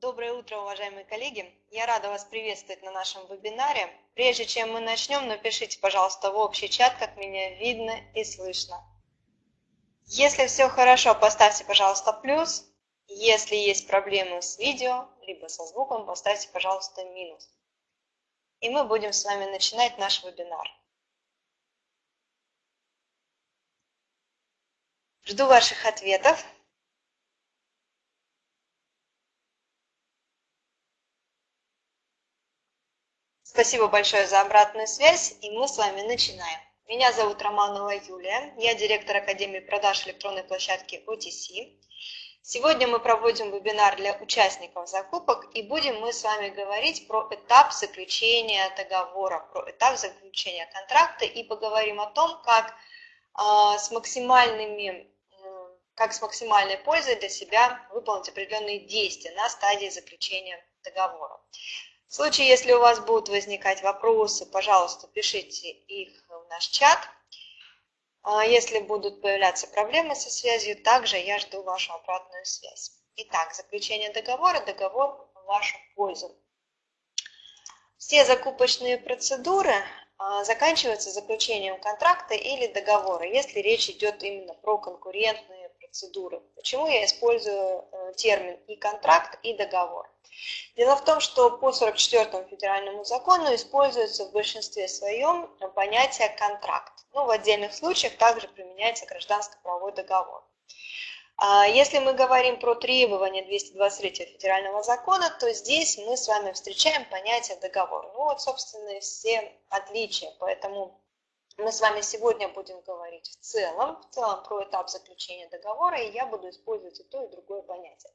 Доброе утро, уважаемые коллеги! Я рада вас приветствовать на нашем вебинаре. Прежде чем мы начнем, напишите, пожалуйста, в общий чат, как меня видно и слышно. Если все хорошо, поставьте, пожалуйста, плюс. Если есть проблемы с видео, либо со звуком, поставьте, пожалуйста, минус. И мы будем с вами начинать наш вебинар. Жду ваших ответов. Спасибо большое за обратную связь, и мы с вами начинаем. Меня зовут Романова Юлия, я директор Академии продаж электронной площадки OTC. Сегодня мы проводим вебинар для участников закупок, и будем мы с вами говорить про этап заключения договора, про этап заключения контракта, и поговорим о том, как э, с максимальными как с максимальной пользой для себя выполнить определенные действия на стадии заключения договора. В случае, если у вас будут возникать вопросы, пожалуйста, пишите их в наш чат. А если будут появляться проблемы со связью, также я жду вашу обратную связь. Итак, заключение договора, договор в вашу пользу. Все закупочные процедуры а, заканчиваются заключением контракта или договора, если речь идет именно про конкурентные процедуры. Почему я использую э, термин и контракт, и договор? Дело в том, что по 44 федеральному закону используется в большинстве своем понятие контракт. Ну, в отдельных случаях также применяется гражданско-правовой договор. А если мы говорим про требования 223 федерального закона, то здесь мы с вами встречаем понятие договор. Ну вот, собственно, все отличия. Поэтому мы с вами сегодня будем говорить в целом, в целом про этап заключения договора, и я буду использовать и то, и другое понятие.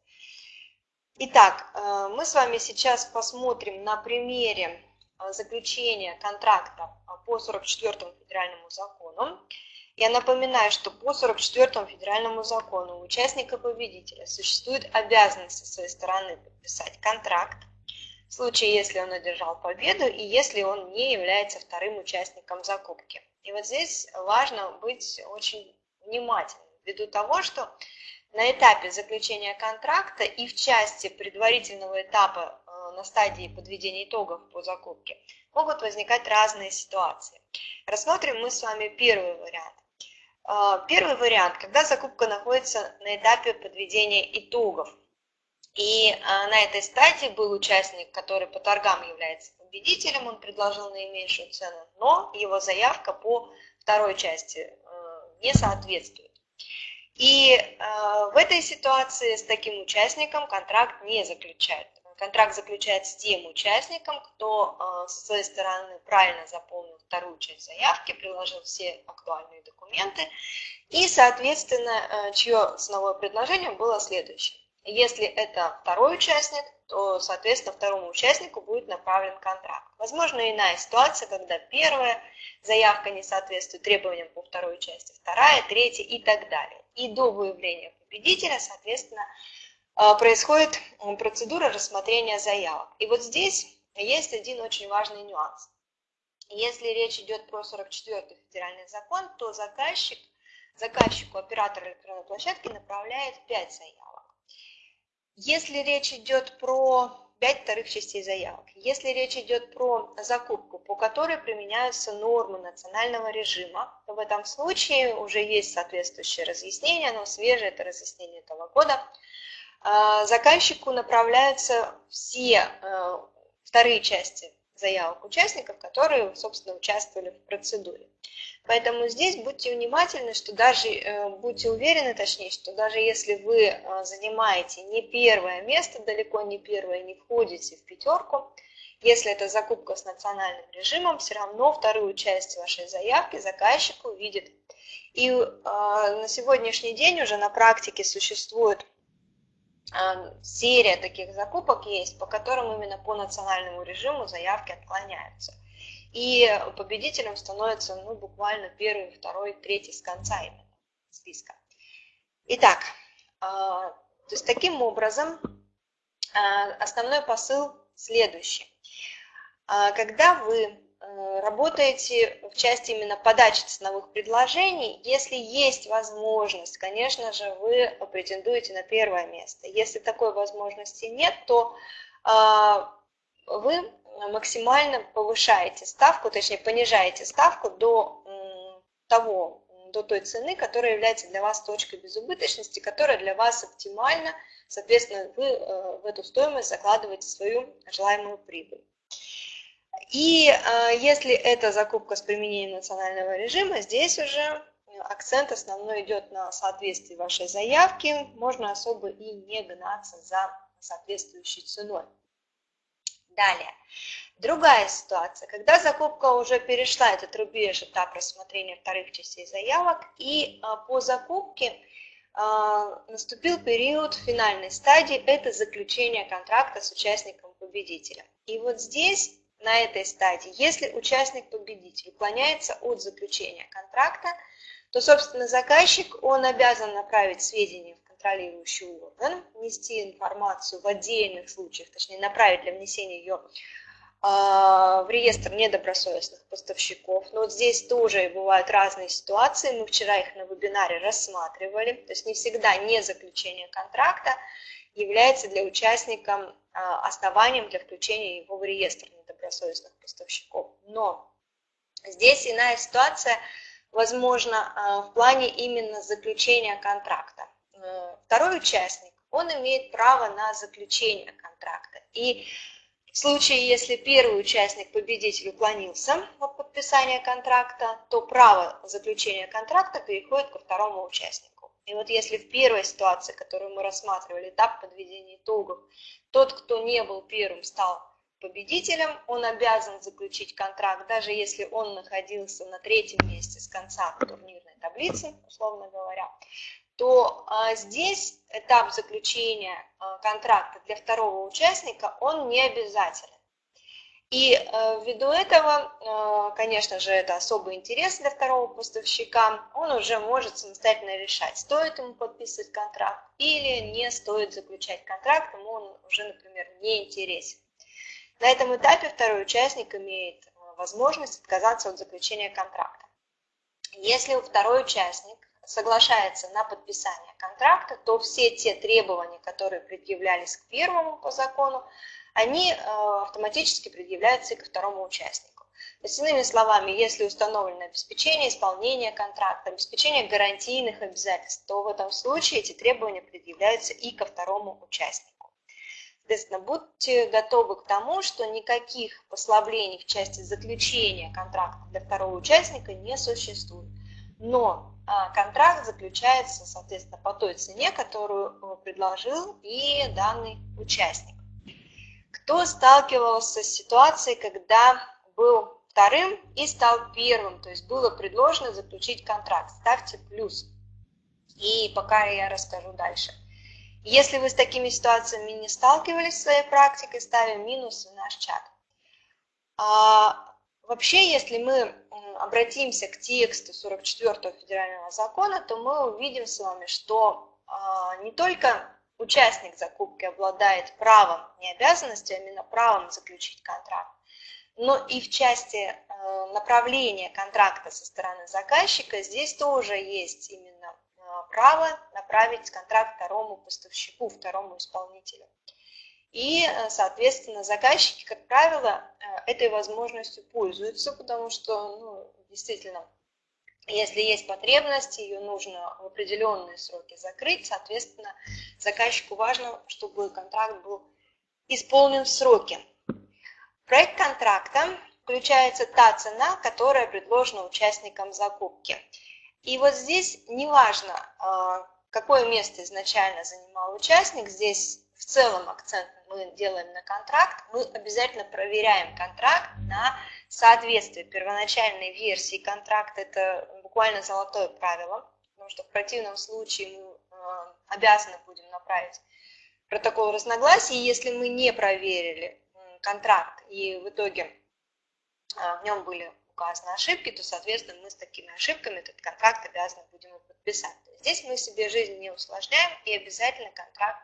Итак, э, мы с вами сейчас посмотрим на примере э, заключения контракта по 44 федеральному закону. Я напоминаю, что по 44 федеральному закону у участника победителя существует обязанность со своей стороны подписать контракт, в случае, если он одержал победу и если он не является вторым участником закупки. И вот здесь важно быть очень внимательным, ввиду того, что на этапе заключения контракта и в части предварительного этапа э, на стадии подведения итогов по закупке могут возникать разные ситуации. Рассмотрим мы с вами первый вариант. Э, первый вариант, когда закупка находится на этапе подведения итогов. И э, на этой стадии был участник, который по торгам является победителем, он предложил наименьшую цену, но его заявка по второй части не соответствует. И э, в этой ситуации с таким участником контракт не заключает. Контракт заключает с тем участником, кто э, со своей стороны правильно заполнил вторую часть заявки, приложил все актуальные документы и, соответственно, э, чье ценовое предложение было следующее. Если это второй участник, то, соответственно, второму участнику будет направлен контракт. Возможно, иная ситуация, когда первая заявка не соответствует требованиям по второй части, вторая, третья и так далее и до выявления победителя, соответственно, э, происходит процедура рассмотрения заявок. И вот здесь есть один очень важный нюанс. Если речь идет про 44 федеральный закон, то заказчик, заказчику оператор электронной площадки направляет 5 заявок. Если речь идет про 5 вторых частей заявок. Если речь идет про закупку, по которой применяются нормы национального режима, то в этом случае уже есть соответствующее разъяснение, но свежее это разъяснение этого года. А, заказчику направляются все э, вторые части заявок участников, которые, собственно, участвовали в процедуре. Поэтому здесь будьте внимательны, что даже, э, будьте уверены, точнее, что даже если вы э, занимаете не первое место, далеко не первое, не входите в пятерку, если это закупка с национальным режимом, все равно вторую часть вашей заявки заказчик увидит. И э, на сегодняшний день уже на практике существует серия таких закупок есть, по которым именно по национальному режиму заявки отклоняются. И победителем становится ну, буквально первый, второй, третий с конца именно списка. Итак, а, то есть таким образом а, основной посыл следующий. А, когда вы э, работаете в части именно подачи ценовых предложений, если есть возможность, конечно же, вы претендуете на первое место. Если такой возможности нет, то вы максимально повышаете ставку, точнее понижаете ставку до того, до той цены, которая является для вас точкой безубыточности, которая для вас оптимальна, соответственно, вы э, в эту стоимость закладываете свою желаемую прибыль. И э, если это закупка с применением национального режима, здесь уже акцент основной идет на соответствии вашей заявки, можно особо и не гнаться за соответствующей ценой. Далее. Другая ситуация, когда закупка уже перешла этот рубеж, этап рассмотрения вторых частей заявок, и а, по закупке а, наступил период финальной стадии, это заключение контракта с участником-победителем. И вот здесь, на этой стадии, если участник-победитель уклоняется от заключения контракта, то, собственно, заказчик, он обязан направить сведения контролирующий орган, внести информацию в отдельных случаях, точнее, направить для внесения ее а, в реестр недобросовестных поставщиков. Но вот здесь тоже бывают разные ситуации. Мы вчера их на вебинаре рассматривали. То есть не всегда не заключение контракта является для участника а, основанием для включения его в реестр недобросовестных поставщиков. Но здесь иная ситуация, возможно, а, в плане именно заключения контракта. Второй участник, он имеет право на заключение контракта. И в случае, если первый участник, победитель, уклонился от подписания контракта, то право заключения контракта переходит ко второму участнику. И вот если в первой ситуации, которую мы рассматривали, этап подведения итогов, тот, кто не был первым, стал победителем, он обязан заключить контракт, даже если он находился на третьем месте с конца турнирной таблицы, условно говоря, то а, здесь этап заключения а, контракта для второго участника, он не обязателен. И а, ввиду этого, конечно же, это особый интерес для второго поставщика, он уже может самостоятельно решать, стоит ему подписывать контракт или не стоит заключать контракт, ему он уже, например, не интересен. На этом этапе второй участник имеет возможность отказаться от заключения контракта. Если второй участник соглашается на подписание контракта, то все те требования, которые предъявлялись к первому по закону, они э, автоматически предъявляются и ко второму участнику. То есть, иными словами, если установлено обеспечение исполнения контракта, обеспечение гарантийных обязательств, то в этом случае эти требования предъявляются и ко второму участнику. Соответственно, будьте готовы к тому, что никаких послаблений в части заключения контракта для второго участника не существует. Но контракт заключается, соответственно, по той цене, которую э, предложил и данный участник. Кто сталкивался с ситуацией, когда был вторым и стал первым, то есть было предложено заключить контракт, ставьте плюс. И пока я расскажу дальше. Если вы с такими ситуациями не сталкивались в своей практике, ставим минус в наш чат. А, Вообще, если мы обратимся к тексту 44 федерального закона, то мы увидим с вами, что а, не только участник закупки обладает правом, не обязанностью, а именно правом заключить контракт, но и в части э, направления контракта со стороны заказчика здесь тоже есть именно а, право направить контракт второму поставщику, второму исполнителю. И, э, соответственно, заказчики, как правило, э, этой возможностью пользуются, потому что, ну, действительно, если есть потребность, ее нужно в определенные сроки закрыть, соответственно, заказчику важно, чтобы контракт был исполнен в сроки. проект контракта включается та цена, которая предложена участникам закупки. И вот здесь неважно, э, какое место изначально занимал участник, здесь в целом акцент мы делаем на контракт, мы обязательно проверяем контракт на соответствие первоначальной версии контракта. Это буквально золотое правило, потому что в противном случае мы э, обязаны будем направить протокол разногласий, если мы не проверили контракт и в итоге э, в нем были указаны ошибки, то, соответственно, мы с такими ошибками этот контракт обязаны будем подписать. Здесь мы себе жизнь не усложняем и обязательно контракт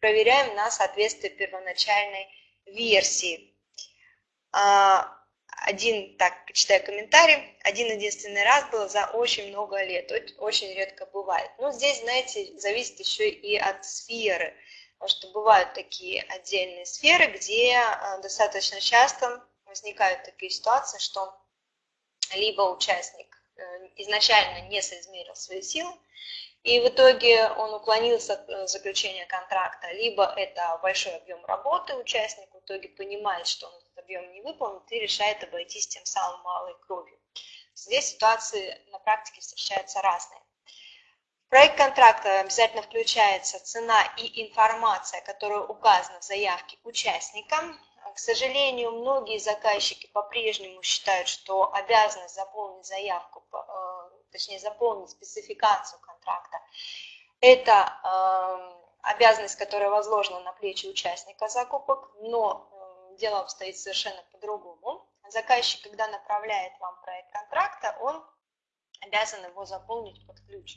проверяем на соответствие первоначальной версии. А, один, так, читаю комментарий, один единственный раз было за очень много лет, очень редко бывает. Но здесь, знаете, зависит еще и от сферы, потому что бывают такие отдельные сферы, где э, достаточно часто возникают такие ситуации, что либо участник э, изначально не соизмерил свои силы, и в итоге он уклонился от э, заключения контракта, либо это большой объем работы участник в итоге понимает, что он этот объем не выполнит и решает обойтись тем самым малой кровью. Здесь ситуации на практике встречаются разные. В проект контракта обязательно включается цена и информация, которая указана в заявке участника. К сожалению, многие заказчики по-прежнему считают, что обязанность заполнить заявку, э, точнее заполнить спецификацию контракта, это эм, обязанность, которая возложена на плечи участника закупок, но э, дело обстоит совершенно по-другому. Заказчик, когда направляет вам проект контракта, он обязан его заполнить под ключ.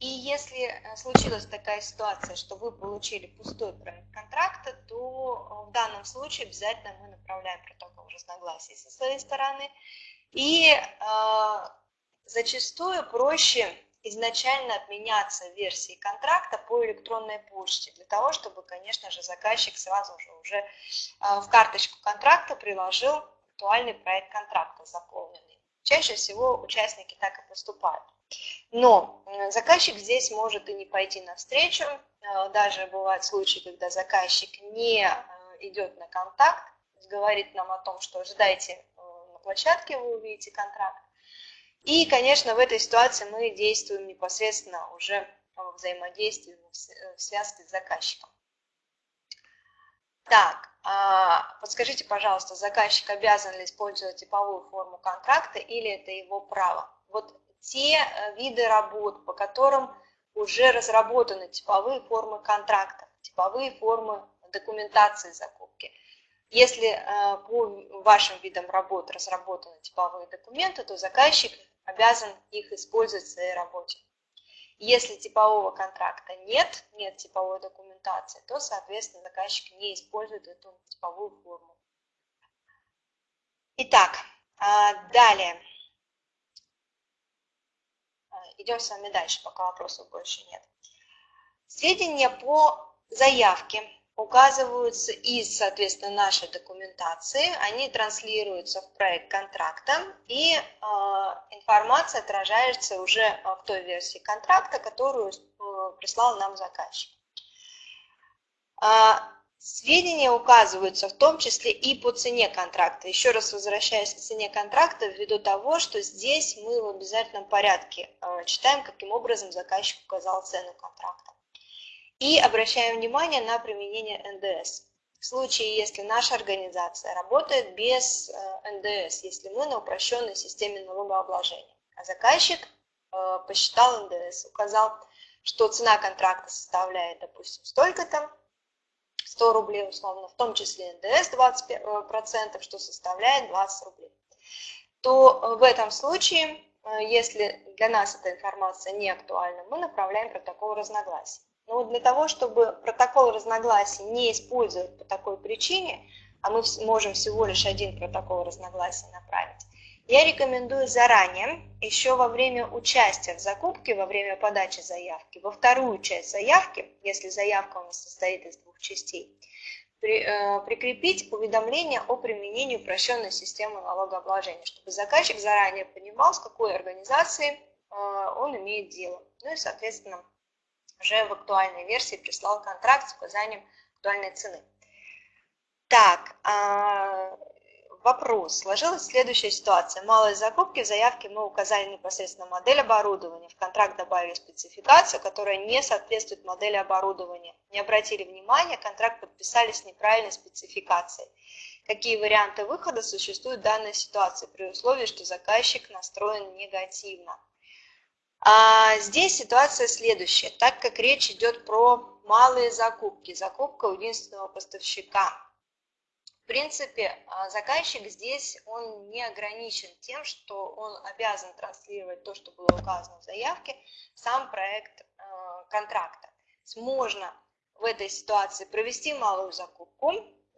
И если э, случилась такая ситуация, что вы получили пустой проект контракта, то э, в данном случае обязательно мы направляем протокол разногласий со своей стороны. И э, зачастую проще изначально обменяться версией контракта по электронной почте, для того, чтобы, конечно же, заказчик сразу же уже э, в карточку контракта приложил актуальный проект контракта заполненный. Чаще всего участники так и поступают. Но заказчик здесь может и не пойти навстречу. Э, даже бывают случаи, когда заказчик не э, идет на контакт, говорит нам о том, что ждайте на площадке, вы увидите контракт. И, конечно, в этой ситуации мы действуем непосредственно уже в взаимодействии, в связке с заказчиком. Так, а, подскажите, пожалуйста, заказчик обязан ли использовать типовую форму контракта или это его право? Вот те э, виды работ, по которым уже разработаны типовые формы контрактов, типовые формы документации закупки. Если э, по вашим видам работ разработаны типовые документы, то заказчик обязан их использовать в своей работе. Если типового контракта нет, нет типовой документации, то, соответственно, заказчик не использует эту типовую форму. Итак, а, далее. Идем с вами дальше, пока вопросов больше нет. Сведения по заявке указываются из, соответственно, нашей документации, они транслируются в проект контракта, и э, информация отражается уже в той версии контракта, которую э, прислал нам заказчик. А, Сведения указываются в том числе и по цене контракта. Еще раз возвращаясь к цене контракта, ввиду того, что здесь мы в обязательном порядке читаем, каким образом заказчик указал цену контракта. И обращаем внимание на применение НДС. В случае, если наша организация работает без э, НДС, если мы на упрощенной системе налогообложения, а заказчик э, посчитал НДС, указал, что цена контракта составляет, допустим, столько-то, 100 рублей условно, в том числе НДС 20%, что составляет 20 рублей, то э, в этом случае, э, если для нас эта информация не актуальна, мы направляем протокол разногласий. Но для того, чтобы протокол разногласий не использовать по такой причине, а мы можем всего лишь один протокол разногласий направить, я рекомендую заранее, еще во время участия в закупке, во время подачи заявки, во вторую часть заявки, если заявка у нас состоит из двух частей, при, э, прикрепить уведомление о применении упрощенной системы налогообложения, чтобы заказчик заранее понимал, с какой организацией э, он имеет дело. Ну и, соответственно, уже в актуальной версии прислал контракт с указанием актуальной цены. Так, э, Вопрос. Сложилась следующая ситуация. Малые закупки, в заявке мы указали непосредственно модель оборудования, в контракт добавили спецификацию, которая не соответствует модели оборудования. Не обратили внимания, контракт подписали с неправильной спецификацией. Какие варианты выхода существуют в данной ситуации при условии, что заказчик настроен негативно? А здесь ситуация следующая. Так как речь идет про малые закупки, закупка у единственного поставщика – принципе, а, заказчик здесь, он не ограничен тем, что он обязан транслировать то, что было указано в заявке, сам проект а, контракта. Можно в этой ситуации провести малую закупку,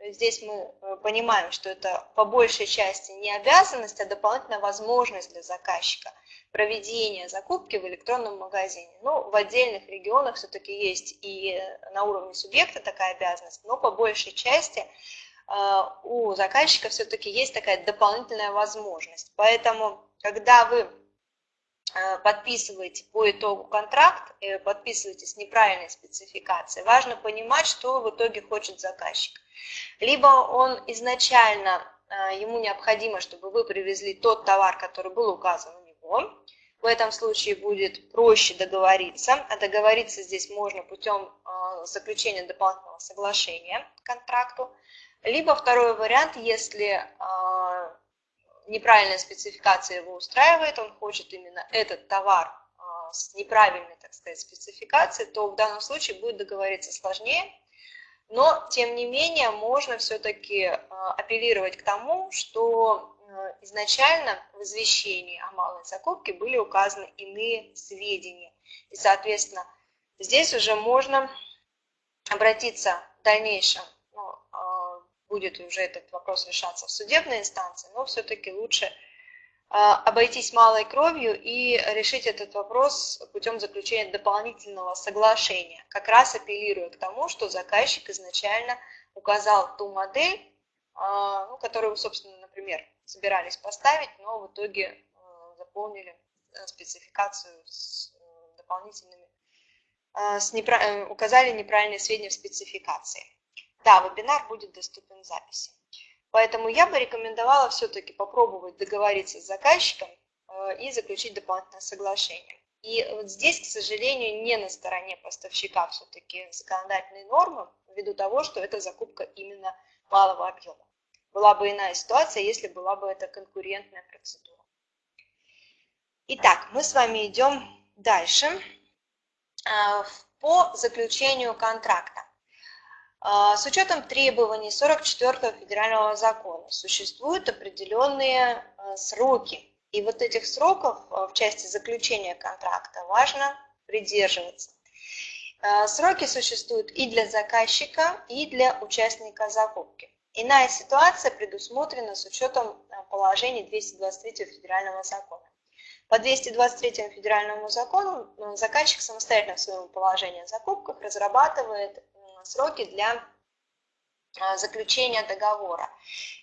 здесь мы э, понимаем, что это по большей части не обязанность, а дополнительная возможность для заказчика проведения закупки в электронном магазине. Ну, в отдельных регионах все-таки есть и на уровне субъекта такая обязанность, но по большей части э, у заказчика все-таки есть такая дополнительная возможность. Поэтому, когда вы подписываете по итогу контракт, э, подписываете с неправильной спецификацией, важно понимать, что в итоге хочет заказчик. Либо он изначально, э, ему необходимо, чтобы вы привезли тот товар, который был указан у него, в этом случае будет проще договориться, а договориться здесь можно путем заключения дополнительного соглашения к контракту. Либо второй вариант, если неправильная спецификация его устраивает, он хочет именно этот товар а, с неправильной, так сказать, спецификацией, то в данном случае будет договориться сложнее. Но, тем не менее, можно все-таки а, апеллировать к тому, что а, изначально в извещении о малой закупке были указаны иные сведения. И, соответственно, здесь уже можно обратиться в дальнейшем будет уже этот вопрос решаться в судебной инстанции, но все-таки лучше а, обойтись малой кровью и решить этот вопрос путем заключения дополнительного соглашения, как раз апеллируя к тому, что заказчик изначально указал ту модель, а, ну, которую собственно, например, собирались поставить, но в итоге а, заполнили э, спецификацию с э, дополнительными, с неправ... Э, указали неправильные сведения в спецификации. Да, вебинар будет доступен в записи. Поэтому я бы рекомендовала все-таки попробовать договориться с заказчиком э, и заключить дополнительное соглашение. И вот здесь, к сожалению, не на стороне поставщика все-таки законодательные нормы, ввиду того, что это закупка именно малого объема. Была бы иная ситуация, если была бы это конкурентная процедура. Итак, мы с вами идем дальше э, по заключению контракта. А, с учетом требований 44 федерального закона существуют определенные а, сроки. И вот этих сроков а, в части заключения контракта важно придерживаться. Сроки существуют и для заказчика, и для участника закупки. Иная ситуация предусмотрена с учетом положений 223 федерального закона. По 223 федеральному закону заказчик самостоятельно в своем положении о закупках разрабатывает сроки для а, заключения договора.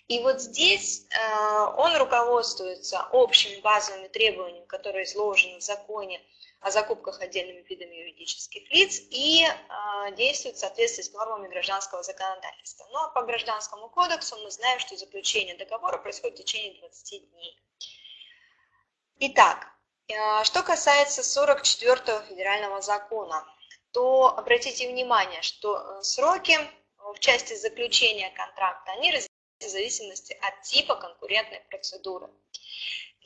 И вот здесь а, он руководствуется общими базовыми требованиями, которые изложены в законе о закупках отдельными видами юридических лиц и а, действует в соответствии с нормами гражданского законодательства. А по гражданскому кодексу мы знаем, что заключение договора происходит в течение 20 дней. Итак, что касается 44 федерального закона, то обратите внимание, что э, сроки э, в части заключения контракта, они разделяются в зависимости от типа конкурентной процедуры.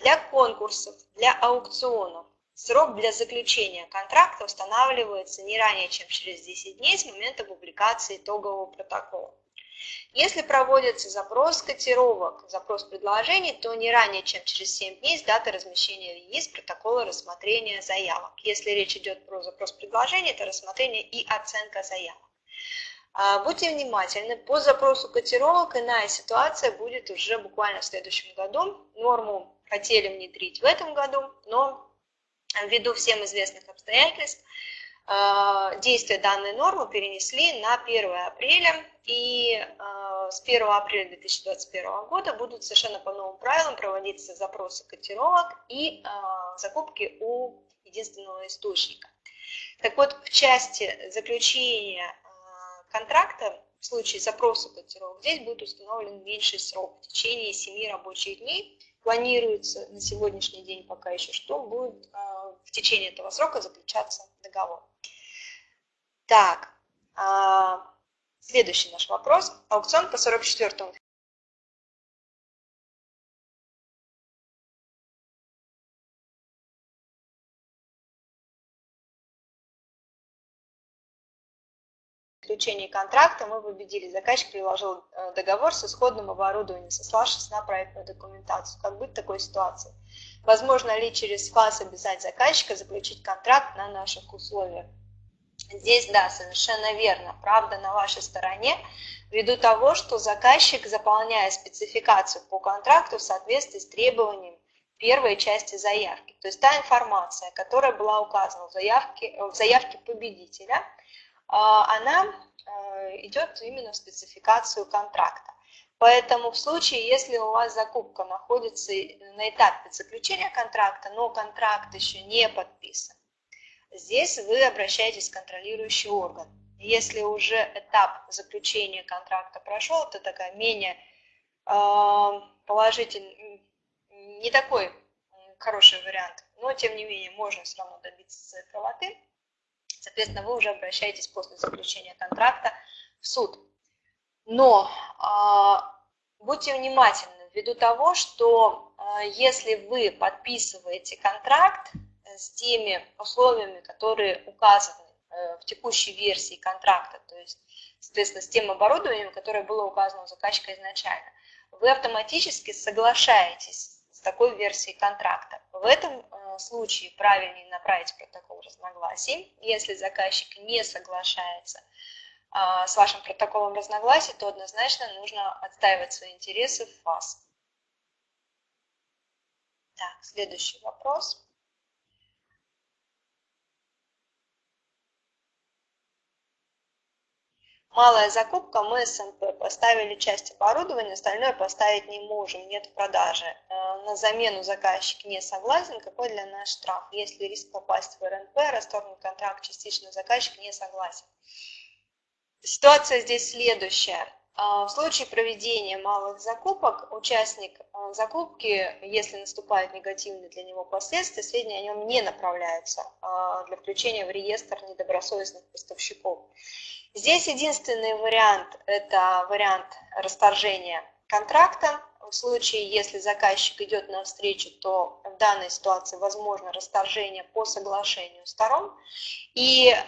Для конкурсов, для аукционов срок для заключения контракта устанавливается не ранее, чем через 10 дней с момента публикации итогового протокола. Если проводится запрос котировок, запрос предложений, то не ранее, чем через 7 дней с даты размещения в протокола рассмотрения заявок. Если речь идет про запрос предложений, это рассмотрение и оценка заявок. А, будьте внимательны, по запросу котировок иная ситуация будет уже буквально в следующем году. Норму хотели внедрить в этом году, но ввиду всем известных обстоятельств действие данной нормы перенесли на 1 апреля, и а, с 1 апреля 2021 года будут совершенно по новым правилам проводиться запросы котировок и а, закупки у единственного источника. Так вот, в части заключения контракта в случае запроса котировок здесь будет установлен меньший срок в течение 7 рабочих дней. Планируется на сегодняшний день пока еще, что будет в течение этого срока заключаться договор. Так, а, следующий наш вопрос. Аукцион по 44 заключении контракта мы победили. Заказчик приложил э, договор с исходным оборудованием, сославшись на проектную документацию. Как быть в такой ситуации? Возможно ли через класс обязать заказчика заключить контракт на наших условиях? Здесь, да, совершенно верно, правда на вашей стороне. ввиду того, что заказчик, заполняя спецификацию по контракту в соответствии с требованием первой части заявки, то есть та информация, которая была указана в заявке, в заявке победителя, а, она э, идет именно в спецификацию контракта. Поэтому в случае, если у вас закупка находится на этапе заключения контракта, но контракт еще не подписан, здесь вы обращаетесь в контролирующий орган. Если уже этап заключения контракта прошел, это такая менее э, положительный, не такой хороший вариант, но тем не менее можно все равно добиться правоты. Соответственно, вы уже обращаетесь после заключения контракта в суд. Но э, будьте внимательны ввиду того, что э, если вы подписываете контракт с теми условиями, которые указаны э, в текущей версии контракта, то есть, соответственно, с тем оборудованием, которое было указано у заказчика изначально, вы автоматически соглашаетесь с такой версией контракта. В этом э, случае правильнее направить протокол разногласий. Если заказчик не соглашается а, с вашим протоколом разногласий, то однозначно нужно отстаивать свои интересы в ФАС. Так, следующий вопрос. Малая закупка, мы СНП поставили часть оборудования, остальное поставить не можем, нет продажи. Э, на замену заказчик не согласен, какой для нас штраф? Если риск попасть в РНП, расторгнут контракт частично, заказчик не согласен. Ситуация здесь следующая. А, в случае проведения малых закупок участник а, закупки, если наступают негативные для него последствия, сведения о нем не направляются для включения в реестр недобросовестных поставщиков. Здесь единственный вариант – это вариант расторжения контракта. В случае, если заказчик идет навстречу, то в данной ситуации возможно расторжение по соглашению сторон. И э,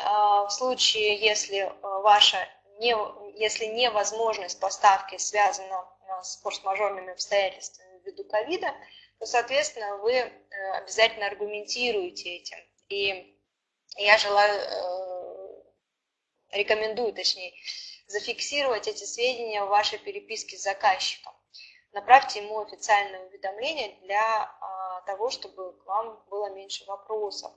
в случае, если э, ваша не, если невозможность поставки связана э, с форс-мажорными обстоятельствами ввиду ковида, то, соответственно, вы обязательно аргументируете этим. И я желаю, рекомендую, точнее, зафиксировать эти сведения в вашей переписке с заказчиком направьте ему официальное уведомление для а, того, чтобы к вам было меньше вопросов.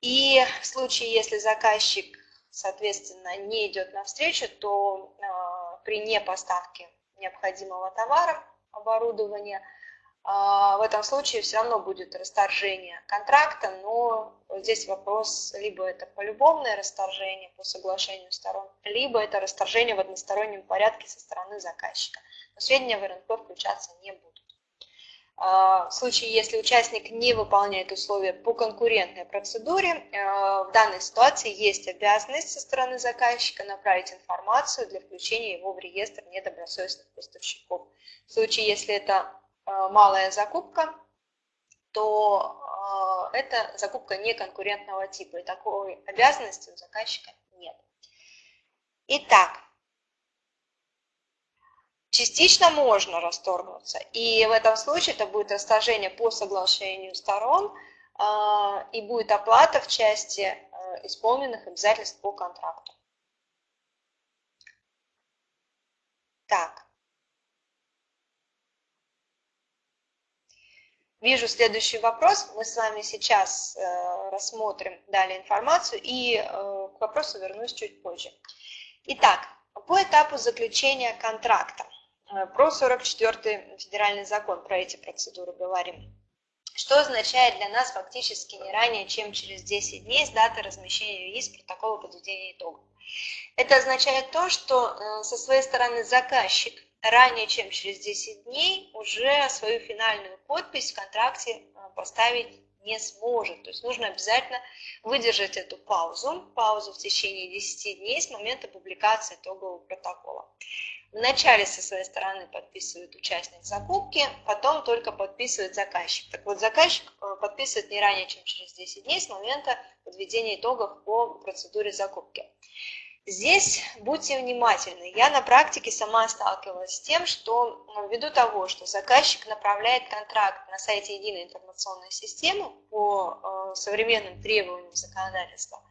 И в случае, если заказчик, соответственно, не идет навстречу, то а, при непоставке необходимого товара, оборудования, в этом случае все равно будет расторжение контракта, но здесь вопрос, либо это полюбовное расторжение по соглашению сторон, либо это расторжение в одностороннем порядке со стороны заказчика но сведения в РНП включаться не будут. А, в случае, если участник не выполняет условия по конкурентной процедуре, а, в данной ситуации есть обязанность со стороны заказчика направить информацию для включения его в реестр недобросовестных поставщиков. В случае, если это а, малая закупка, то это закупка неконкурентного типа, и такой обязанности у заказчика нет. Итак, Частично можно расторгнуться, и в этом случае это будет расторжение по соглашению сторон, а, и будет оплата в части исполненных обязательств по контракту. Так. Вижу следующий вопрос. Мы с вами сейчас э, рассмотрим далее информацию и э, к вопросу вернусь чуть позже. Итак, по этапу заключения контракта. Э, про 44 федеральный закон, про эти процедуры говорим. Что означает для нас фактически не ранее, чем через 10 дней с даты размещения ЮИС протокола подведения итогов. Это означает то, что э, со своей стороны заказчик ранее, чем через 10 дней, уже свою финальную подпись в контракте э, поставить не сможет. То есть нужно обязательно выдержать эту паузу, паузу в течение 10 дней с момента публикации итогового протокола. Вначале со своей стороны подписывает участник закупки, потом только подписывает заказчик. Так вот, заказчик э, подписывает не ранее, чем через 10 дней с момента подведения итогов по процедуре закупки. Здесь будьте внимательны. Я на практике сама сталкивалась с тем, что ну, ввиду того, что заказчик направляет контракт на сайте единой информационной системы по э, современным требованиям законодательства,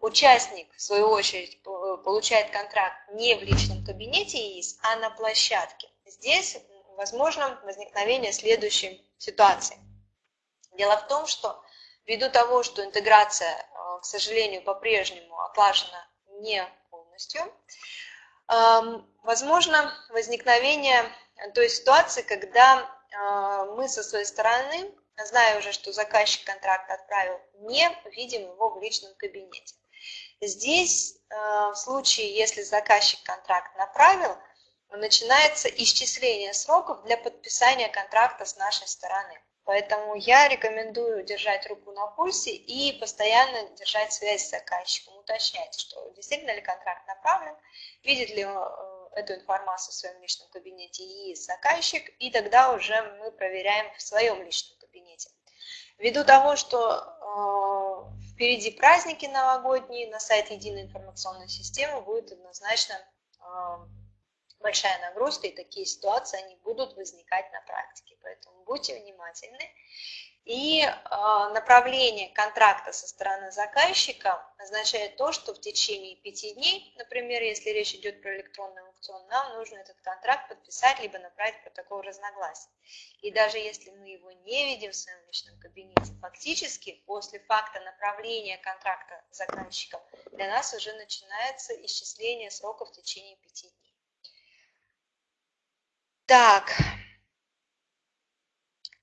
участник, в свою очередь, получает контракт не в личном кабинете ИИС, а на площадке. Здесь возможно возникновение следующей ситуации. Дело в том, что ввиду того, что интеграция, э, к сожалению, по-прежнему отлажена не полностью, возможно возникновение той ситуации, когда э, мы со своей стороны, зная уже, что заказчик контракт отправил, не видим его в личном кабинете. Здесь, э, в случае, если заказчик контракт направил, начинается исчисление сроков для подписания контракта с нашей стороны. Поэтому я рекомендую держать руку на пульсе и постоянно держать связь с заказчиком, уточнять, что действительно ли контракт направлен, видит ли э, эту информацию в своем личном кабинете и заказчик, и тогда уже мы проверяем в своем личном кабинете. Ввиду того, что э, впереди праздники новогодние, на сайт Единой информационной системы будет однозначно э, большая нагрузка, и такие ситуации, они будут возникать на практике. Поэтому будьте внимательны. И э, направление контракта со стороны заказчика означает то, что в течение пяти дней, например, если речь идет про электронный аукцион, нам нужно этот контракт подписать, либо направить протокол разногласий. И даже если мы его не видим в своем личном кабинете, фактически после факта направления контракта заказчиком для нас уже начинается исчисление срока в течение пяти дней. Так,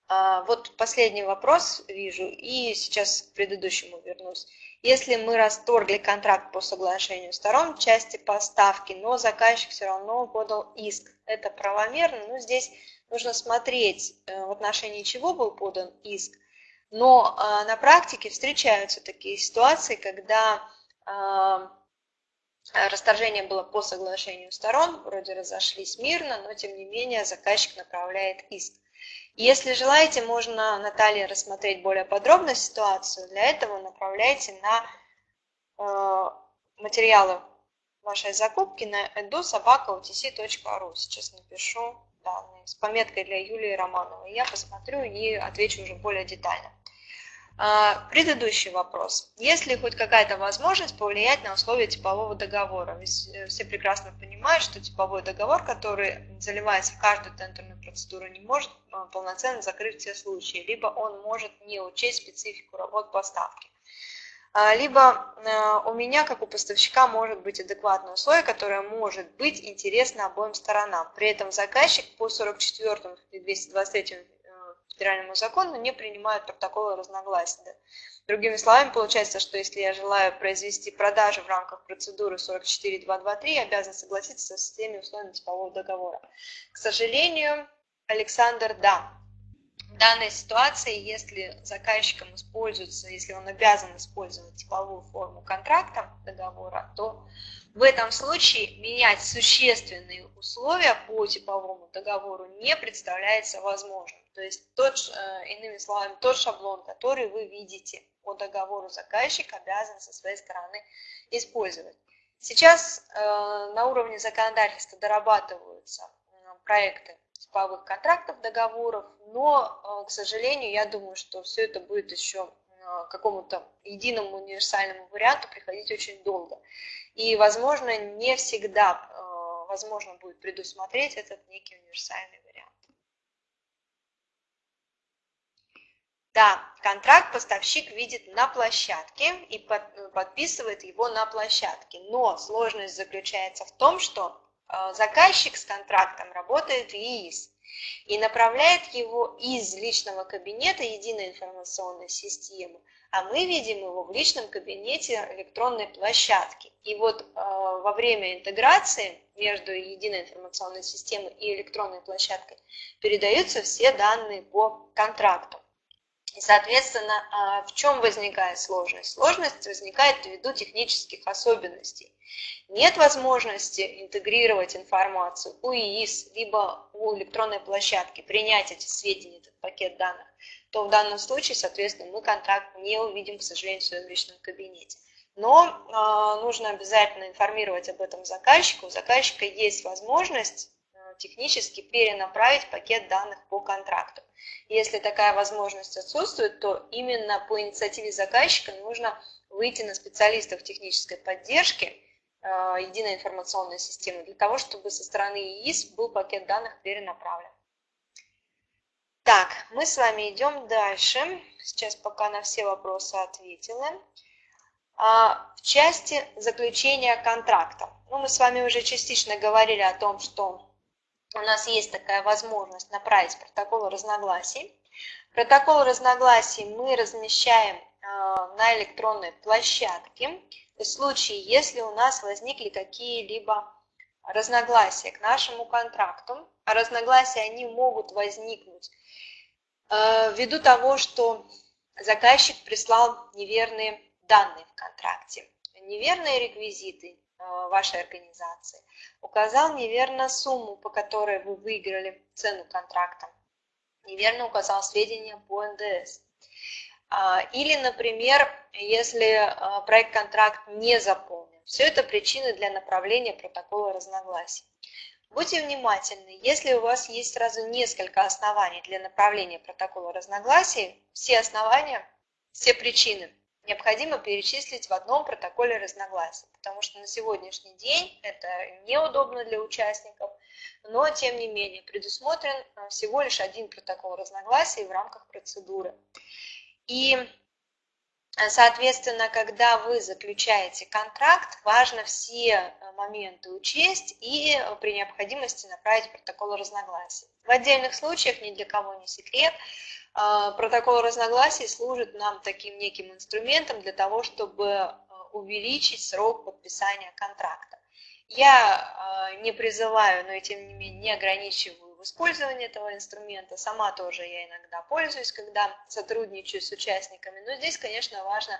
а, вот последний вопрос вижу, и сейчас к предыдущему вернусь. Если мы расторгли контракт по соглашению сторон в части поставки, но заказчик все равно подал иск, это правомерно? Ну, здесь нужно смотреть, э, в отношении чего был подан иск. Но а, на практике встречаются такие ситуации, когда а, расторжение было по соглашению сторон, вроде разошлись мирно, но тем не менее заказчик направляет иск. Если желаете, можно, Наталья, рассмотреть более подробно ситуацию. Для этого направляйте на э, материалы вашей закупки на edu.sobaka.utc.ru. Сейчас напишу данные с пометкой для Юлии Романовой. Я посмотрю и отвечу уже более детально. А, предыдущий вопрос. Есть ли хоть какая-то возможность повлиять на условия типового договора? Ведь э, все прекрасно понимают, что типовой договор, который заливается в каждую тендерную процедуру, не может а, полноценно закрыть все случаи, либо он может не учесть специфику работ поставки. А, либо э, у меня, как у поставщика, может быть адекватное условие, которое может быть интересно обоим сторонам. При этом заказчик по 44 и 223 федеральному закону не принимают протоколы разногласия. Другими словами, получается, что если я желаю произвести продажи в рамках процедуры 44.223, обязан согласиться с теми условиями типового договора. К сожалению, Александр, да. В данной ситуации, если заказчиком используется, если он обязан использовать типовую форму контракта договора, то в этом случае менять существенные условия по типовому договору не представляется возможным. То есть, тот, э, иными словами, тот шаблон, который вы видите по договору заказчик обязан со своей стороны использовать. Сейчас э, на уровне законодательства дорабатываются проекты типовых контрактов, договоров, но, к сожалению, я думаю, что все это будет еще к какому-то единому универсальному варианту приходить очень долго. И, возможно, не всегда возможно будет предусмотреть этот некий универсальный вариант. Да, контракт поставщик видит на площадке и подписывает его на площадке. Но сложность заключается в том, что э, заказчик с контрактом работает в ЕИС и направляет его из личного кабинета единой информационной системы, а мы видим его в личном кабинете электронной площадки. И вот э, во время интеграции между единой информационной системой и электронной площадкой передаются все данные по контракту. И, соответственно, а, в чем возникает сложность? Сложность возникает ввиду технических особенностей. Нет возможности интегрировать информацию у ИИС, либо у электронной площадки, принять эти сведения, этот пакет данных, то в данном случае, соответственно, мы контракт не увидим, к сожалению, в своем личном кабинете. Но э, нужно обязательно информировать об этом заказчику. У заказчика есть возможность технически перенаправить пакет данных по контракту. Если такая возможность отсутствует, то именно по инициативе заказчика нужно выйти на специалистов технической поддержки э, единой информационной системы для того, чтобы со стороны ИИС был пакет данных перенаправлен. Так, мы с вами идем дальше. Сейчас пока на все вопросы ответила. А, в части заключения контракта. Ну, мы с вами уже частично говорили о том, что у нас есть такая возможность направить протокол разногласий. Протокол разногласий мы размещаем а, на электронной площадке. В случае, если у нас возникли какие-либо разногласия к нашему контракту, а разногласия они могут возникнуть а, ввиду того, что заказчик прислал неверные данные в контракте, неверные реквизиты вашей организации, указал неверно сумму, по которой вы выиграли цену контракта, неверно указал сведения по НДС. А, или, например, если а, проект-контракт не заполнен. Все это причины для направления протокола разногласий. Будьте внимательны, если у вас есть сразу несколько оснований для направления протокола разногласий, все основания, все причины необходимо перечислить в одном протоколе разногласий, потому что на сегодняшний день это неудобно для участников, но тем не менее предусмотрен э, всего лишь один протокол разногласий в рамках процедуры. И э, Соответственно, когда вы заключаете контракт, важно все э, моменты учесть и при необходимости направить протокол разногласий. В отдельных случаях, ни для кого не секрет, протокол разногласий служит нам таким неким инструментом для того, чтобы а, увеличить срок подписания контракта. Я а, не призываю, но и тем не менее не ограничиваю в использовании этого инструмента. Сама тоже я иногда пользуюсь, когда сотрудничаю с участниками. Но здесь, конечно, важно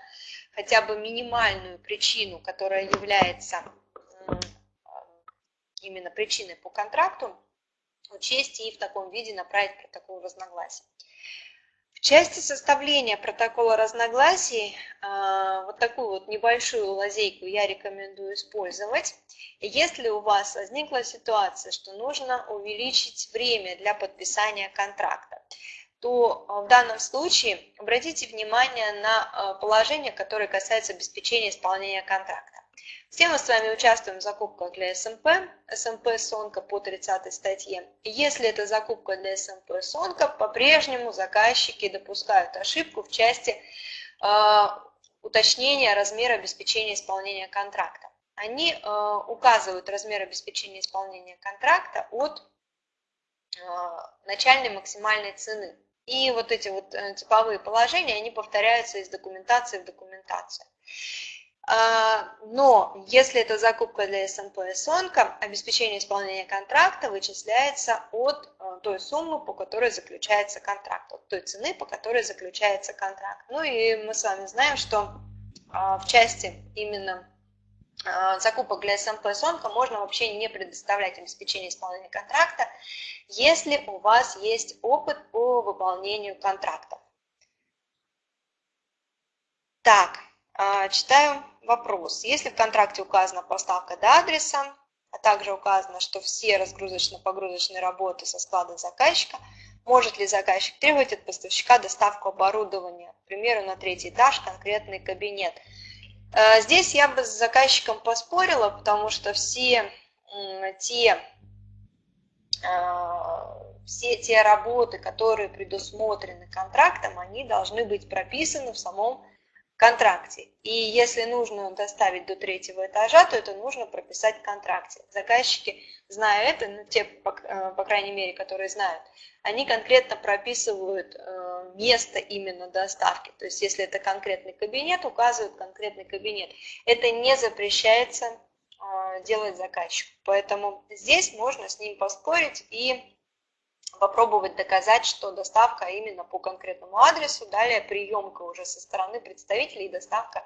хотя бы минимальную причину, которая является именно причиной по контракту, учесть и в таком виде направить протокол разногласий части составления протокола разногласий а, вот такую вот небольшую лазейку я рекомендую использовать. Если у вас возникла ситуация, что нужно увеличить время для подписания контракта, то а, в данном случае обратите внимание на а, положение, которое касается обеспечения исполнения контракта. Все мы с вами участвуем в закупках для СМП, СМП Сонка по 30 статье. Если это закупка для СМП Сонка, по-прежнему заказчики допускают ошибку в части э, уточнения размера обеспечения исполнения контракта. Они э, указывают размер обеспечения исполнения контракта от э, начальной максимальной цены. И вот эти вот э, типовые положения, они повторяются из документации в документацию. А, но если это закупка для СМП и СОНКа, обеспечение исполнения контракта вычисляется от э, той суммы, по которой заключается контракт, от той цены, по которой заключается контракт. Ну и мы с вами знаем, что а, в части именно а, закупок для СМП и СОНКа можно вообще не предоставлять обеспечение исполнения контракта, если у вас есть опыт по выполнению контракта. Так, читаю Вопрос. Если в контракте указана поставка до адреса, а также указано, что все разгрузочно-погрузочные работы со склада заказчика, может ли заказчик требовать от поставщика доставку оборудования, к примеру, на третий этаж, конкретный кабинет. Э, здесь я бы с заказчиком поспорила, потому что все те, э, все те работы, которые предусмотрены контрактом, они должны быть прописаны в самом контракте. И если нужно доставить до третьего этажа, то это нужно прописать в контракте. Заказчики, зная это, ну, те, по, э, по крайней мере, которые знают, они конкретно прописывают э, место именно доставки. То есть если это конкретный кабинет, указывают конкретный кабинет. Это не запрещается э, делать заказчику. Поэтому здесь можно с ним поспорить и попробовать доказать, что доставка именно по конкретному адресу, далее приемка уже со стороны представителей доставка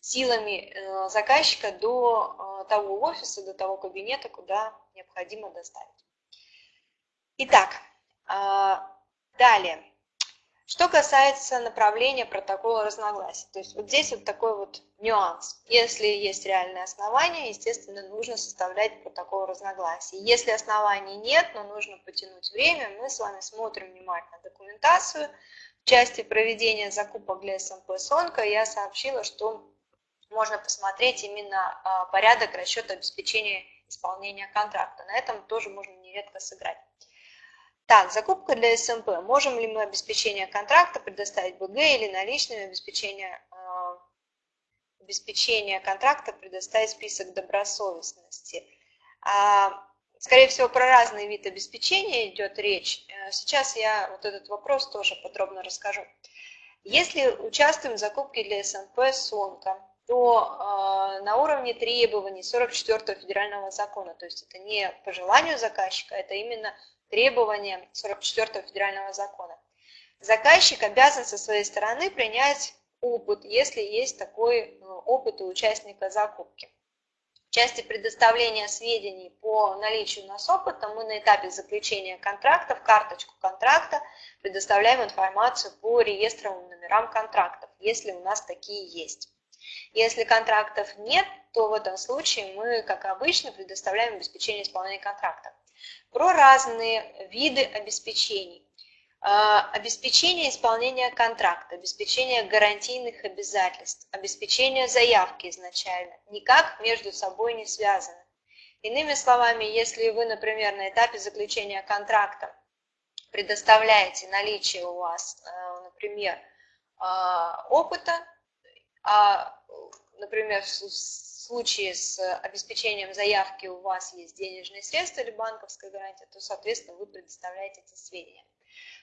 силами э, заказчика до э, того офиса, до того кабинета, куда необходимо доставить. Итак, э, далее. Что касается направления протокола разногласий, то есть вот здесь вот такой вот нюанс. Если есть реальное основание, естественно, нужно составлять протокол разногласий. Если оснований нет, но нужно потянуть время, мы с вами смотрим внимательно документацию. В части проведения закупок для СМП СОНКа я сообщила, что можно посмотреть именно а, порядок расчета обеспечения исполнения контракта. На этом тоже можно нередко сыграть. Так, закупка для СМП. Можем ли мы обеспечение контракта предоставить БГ или наличными обеспечение, обеспечение контракта предоставить список добросовестности? А, скорее всего, про разный вид обеспечения идет речь. Э, сейчас я вот этот вопрос тоже подробно расскажу. Если участвуем в закупке для СМП СОНКа, то э, на уровне требований 44 федерального закона, то есть это не по желанию заказчика, это именно требования 44 федерального закона. Заказчик обязан со своей стороны принять опыт, если есть такой э, опыт у участника закупки. В части предоставления сведений по наличию у нас опыта мы на этапе заключения контракта в карточку контракта предоставляем информацию по реестровым номерам контрактов, если у нас такие есть. Если контрактов нет, то в этом случае мы, как обычно, предоставляем обеспечение исполнения контракта. Про разные виды обеспечений. А, обеспечение исполнения контракта, обеспечение гарантийных обязательств, обеспечение заявки изначально никак между собой не связаны. Иными словами, если вы, например, на этапе заключения контракта предоставляете наличие у вас, э, например, а, опыта, а, например, в случае с обеспечением заявки у вас есть денежные средства или банковская гарантия, то, соответственно, вы предоставляете эти сведения.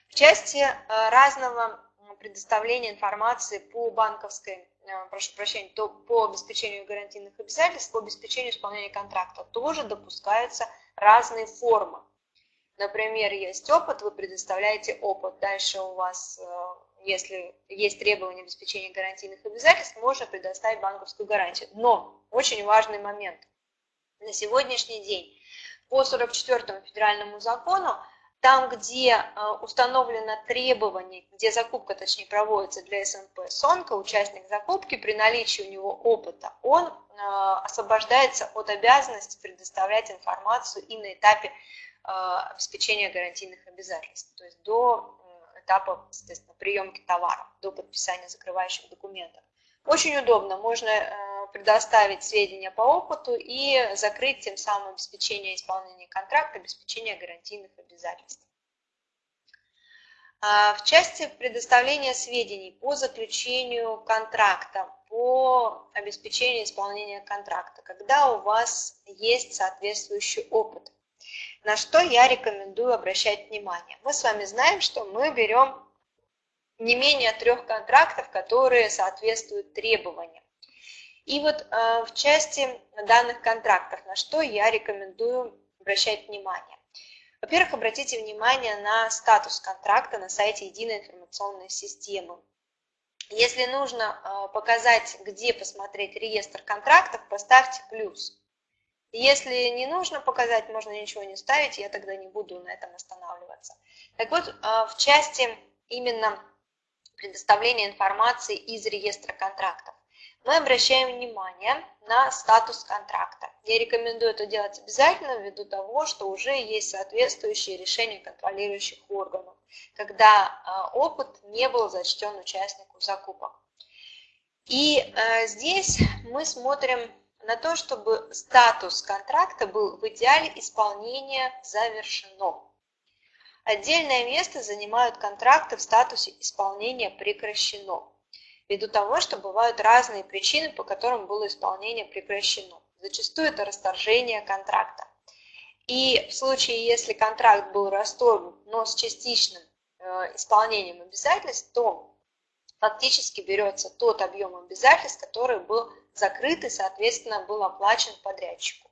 В части а, разного предоставления информации по банковской, а, прошу прощения, то по обеспечению гарантийных обязательств, по обеспечению исполнения контракта тоже допускаются разные формы. Например, есть опыт, вы предоставляете опыт, дальше у вас если есть требования обеспечения гарантийных обязательств, можно предоставить банковскую гарантию. Но очень важный момент. На сегодняшний день по 44 федеральному закону, там, где э, установлено требование, где закупка, точнее, проводится для СНП СОНКа, участник закупки, при наличии у него опыта, он э, освобождается от обязанности предоставлять информацию и на этапе э, обеспечения гарантийных обязательств, то есть до этапа, соответственно, приемки товара до подписания закрывающих документов. Очень удобно, можно предоставить сведения по опыту и закрыть тем самым обеспечение исполнения контракта, обеспечение гарантийных обязательств. А, в части предоставления сведений по заключению контракта, по обеспечению исполнения контракта, когда у вас есть соответствующий опыт – на что я рекомендую обращать внимание. Мы с вами знаем, что мы берем не менее трех контрактов, которые соответствуют требованиям. И вот э, в части данных контрактов, на что я рекомендую обращать внимание. Во-первых, обратите внимание на статус контракта на сайте Единой информационной системы. Если нужно э, показать, где посмотреть реестр контрактов, поставьте плюс. Если не нужно показать, можно ничего не ставить, я тогда не буду на этом останавливаться. Так вот, а, в части именно предоставления информации из реестра контрактов, мы обращаем внимание на статус контракта. Я рекомендую это делать обязательно ввиду того, что уже есть соответствующие решения контролирующих органов, когда а, опыт не был зачтен участнику закупок. И а, здесь мы смотрим на то, чтобы статус контракта был в идеале исполнение завершено. Отдельное место занимают контракты в статусе исполнения прекращено, ввиду того, что бывают разные причины, по которым было исполнение прекращено. Зачастую это расторжение контракта. И в случае, если контракт был расторгнут, но с частичным э, исполнением обязательств, то фактически берется тот объем обязательств, который был закрыт и, соответственно, был оплачен подрядчику.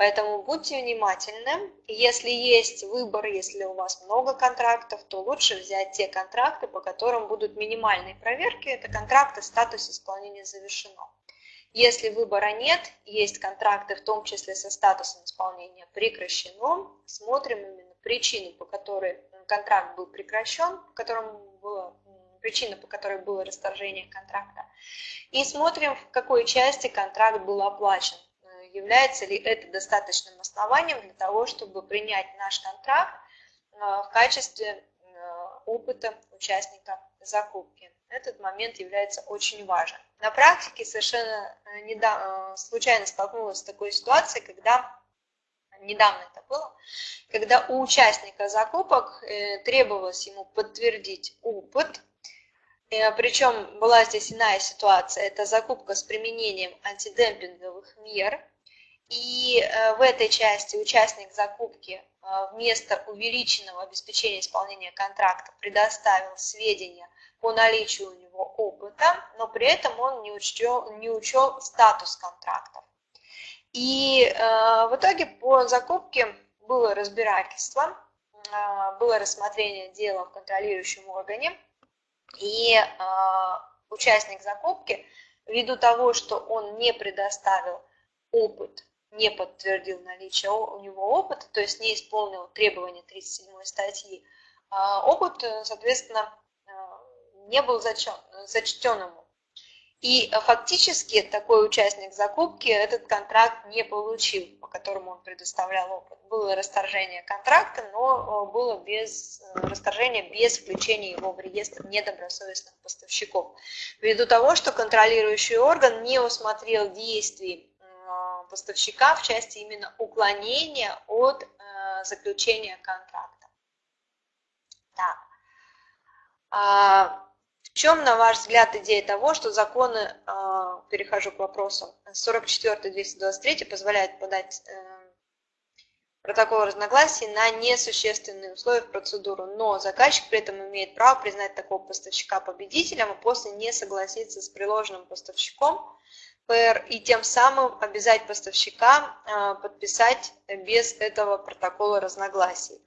Поэтому будьте внимательны. Если есть выбор, если у вас много контрактов, то лучше взять те контракты, по которым будут минимальные проверки. Это контракты статус исполнения завершено. Если выбора нет, есть контракты, в том числе со статусом исполнения прекращено, смотрим именно причину, по которой контракт был прекращен, по которому было причина, по которой было расторжение контракта. И смотрим, в какой части контракт был оплачен. Э, является ли это достаточным основанием для того, чтобы принять наш контракт э, в качестве э, опыта участника закупки. Этот момент является очень важен. на практике совершенно недавно, случайно столкнулась с такой ситуацией, когда недавно это было, когда у участника закупок требовалось ему подтвердить опыт, причем была здесь иная ситуация, это закупка с применением антидемпинговых мер, и в этой части участник закупки вместо увеличенного обеспечения исполнения контракта предоставил сведения по наличию у него опыта, но при этом он не учел, не учел статус контрактов. И э, в итоге по закупке было разбирательство, э, было рассмотрение дела в контролирующем органе, и э, участник закупки, ввиду того, что он не предоставил опыт, не подтвердил наличие у него опыта, то есть не исполнил требования 37 статьи, э, опыт, соответственно, э, не был зачтен, зачтен ему. И э, фактически такой участник закупки этот контракт не получил, по которому он предоставлял опыт. Было расторжение контракта, но э, было без э, расторжения без включения его в реестр недобросовестных поставщиков. Ввиду того, что контролирующий орган не усмотрел действий поставщика в части именно уклонения от заключения контракта. Так. А, в чем, на ваш взгляд, идея того, что законы, а, перехожу к вопросу, 44-223 позволяют подать э, протокол разногласий на несущественные условия в процедуру, но заказчик при этом имеет право признать такого поставщика победителем, и после не согласиться с приложенным поставщиком ПР и тем самым обязать поставщика а, подписать без этого протокола разногласий.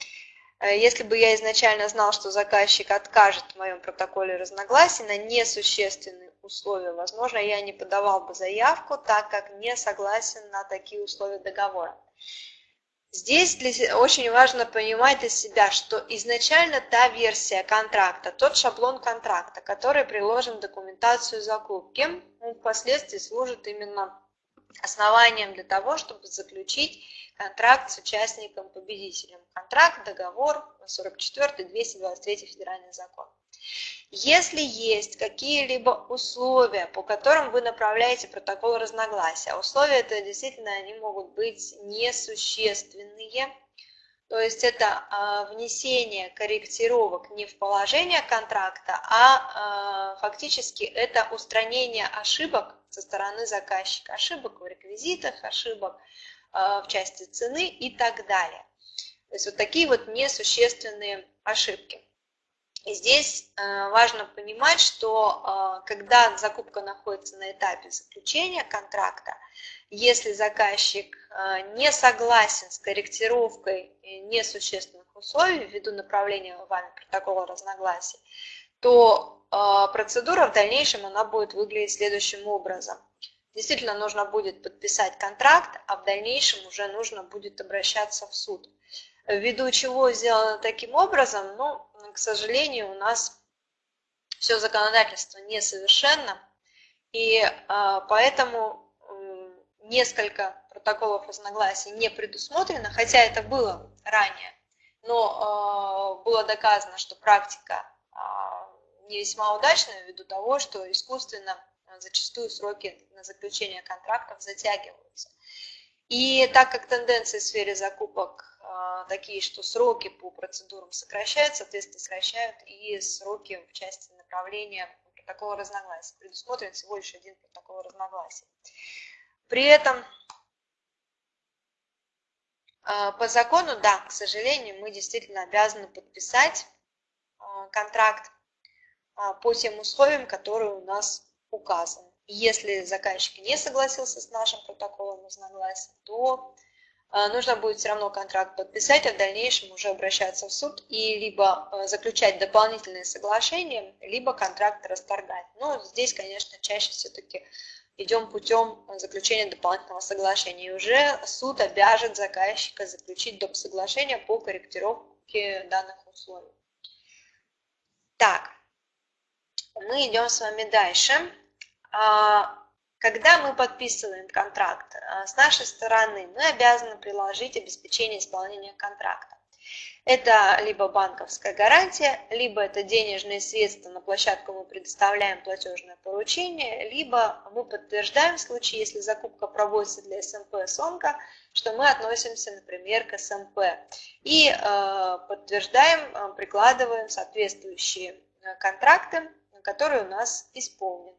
Э, если бы я изначально знал, что заказчик откажет в моем протоколе разногласий на несущественные условия, возможно, я не подавал бы заявку, так как не согласен на такие условия договора. Здесь для, очень важно понимать для себя, что изначально та версия контракта, тот шаблон контракта, который приложен в документацию закупки, он впоследствии служит именно основанием для того, чтобы заключить контракт с участником-победителем. Контракт, договор, 44 223 федеральный закон. Если есть какие-либо условия, по которым вы направляете протокол разногласия, условия это действительно они могут быть несущественные, то есть это а, внесение корректировок не в положение контракта, а, а фактически это устранение ошибок со стороны заказчика, ошибок в реквизитах, ошибок а, в части цены и так далее. То есть вот такие вот несущественные ошибки. Здесь а, важно понимать, что а, когда закупка находится на этапе заключения контракта, если заказчик не согласен с корректировкой несущественных условий ввиду направления вами протокола разногласий, то процедура в дальнейшем она будет выглядеть следующим образом – действительно нужно будет подписать контракт, а в дальнейшем уже нужно будет обращаться в суд. Ввиду чего сделано таким образом, ну, к сожалению, у нас все законодательство несовершенно, и а, поэтому несколько протоколов разногласий не предусмотрено, хотя это было ранее, но а, было доказано, что практика а, не весьма удачная ввиду того, что искусственно зачастую сроки на заключение контрактов затягиваются. И так как тенденции в сфере закупок такие, что сроки по процедурам сокращают, соответственно, сокращают и сроки в части направления протокола разногласий. Предусмотрен всего лишь один протокол разногласий. При этом а, по закону, да, к сожалению, мы действительно обязаны подписать а, контракт по тем условиям, которые у нас указан. Если заказчик не согласился с нашим протоколом разногласий, то нужно будет все равно контракт подписать, а в дальнейшем уже обращаться в суд и либо э, заключать дополнительные соглашения, либо контракт расторгать. Но здесь, конечно, чаще все-таки идем путем заключения дополнительного соглашения. И уже суд обяжет заказчика заключить доп. соглашение по корректировке данных условий. Так, мы идем с вами дальше. Когда мы подписываем контракт, а, с нашей стороны мы обязаны приложить обеспечение исполнения контракта. Это либо банковская гарантия, либо это денежные средства, на площадку мы предоставляем платежное поручение, либо мы подтверждаем в случае, если закупка проводится для СМП СОНКа, что мы относимся, например, к СМП. И э, подтверждаем, э, прикладываем соответствующие э, контракты, которые у нас исполнены.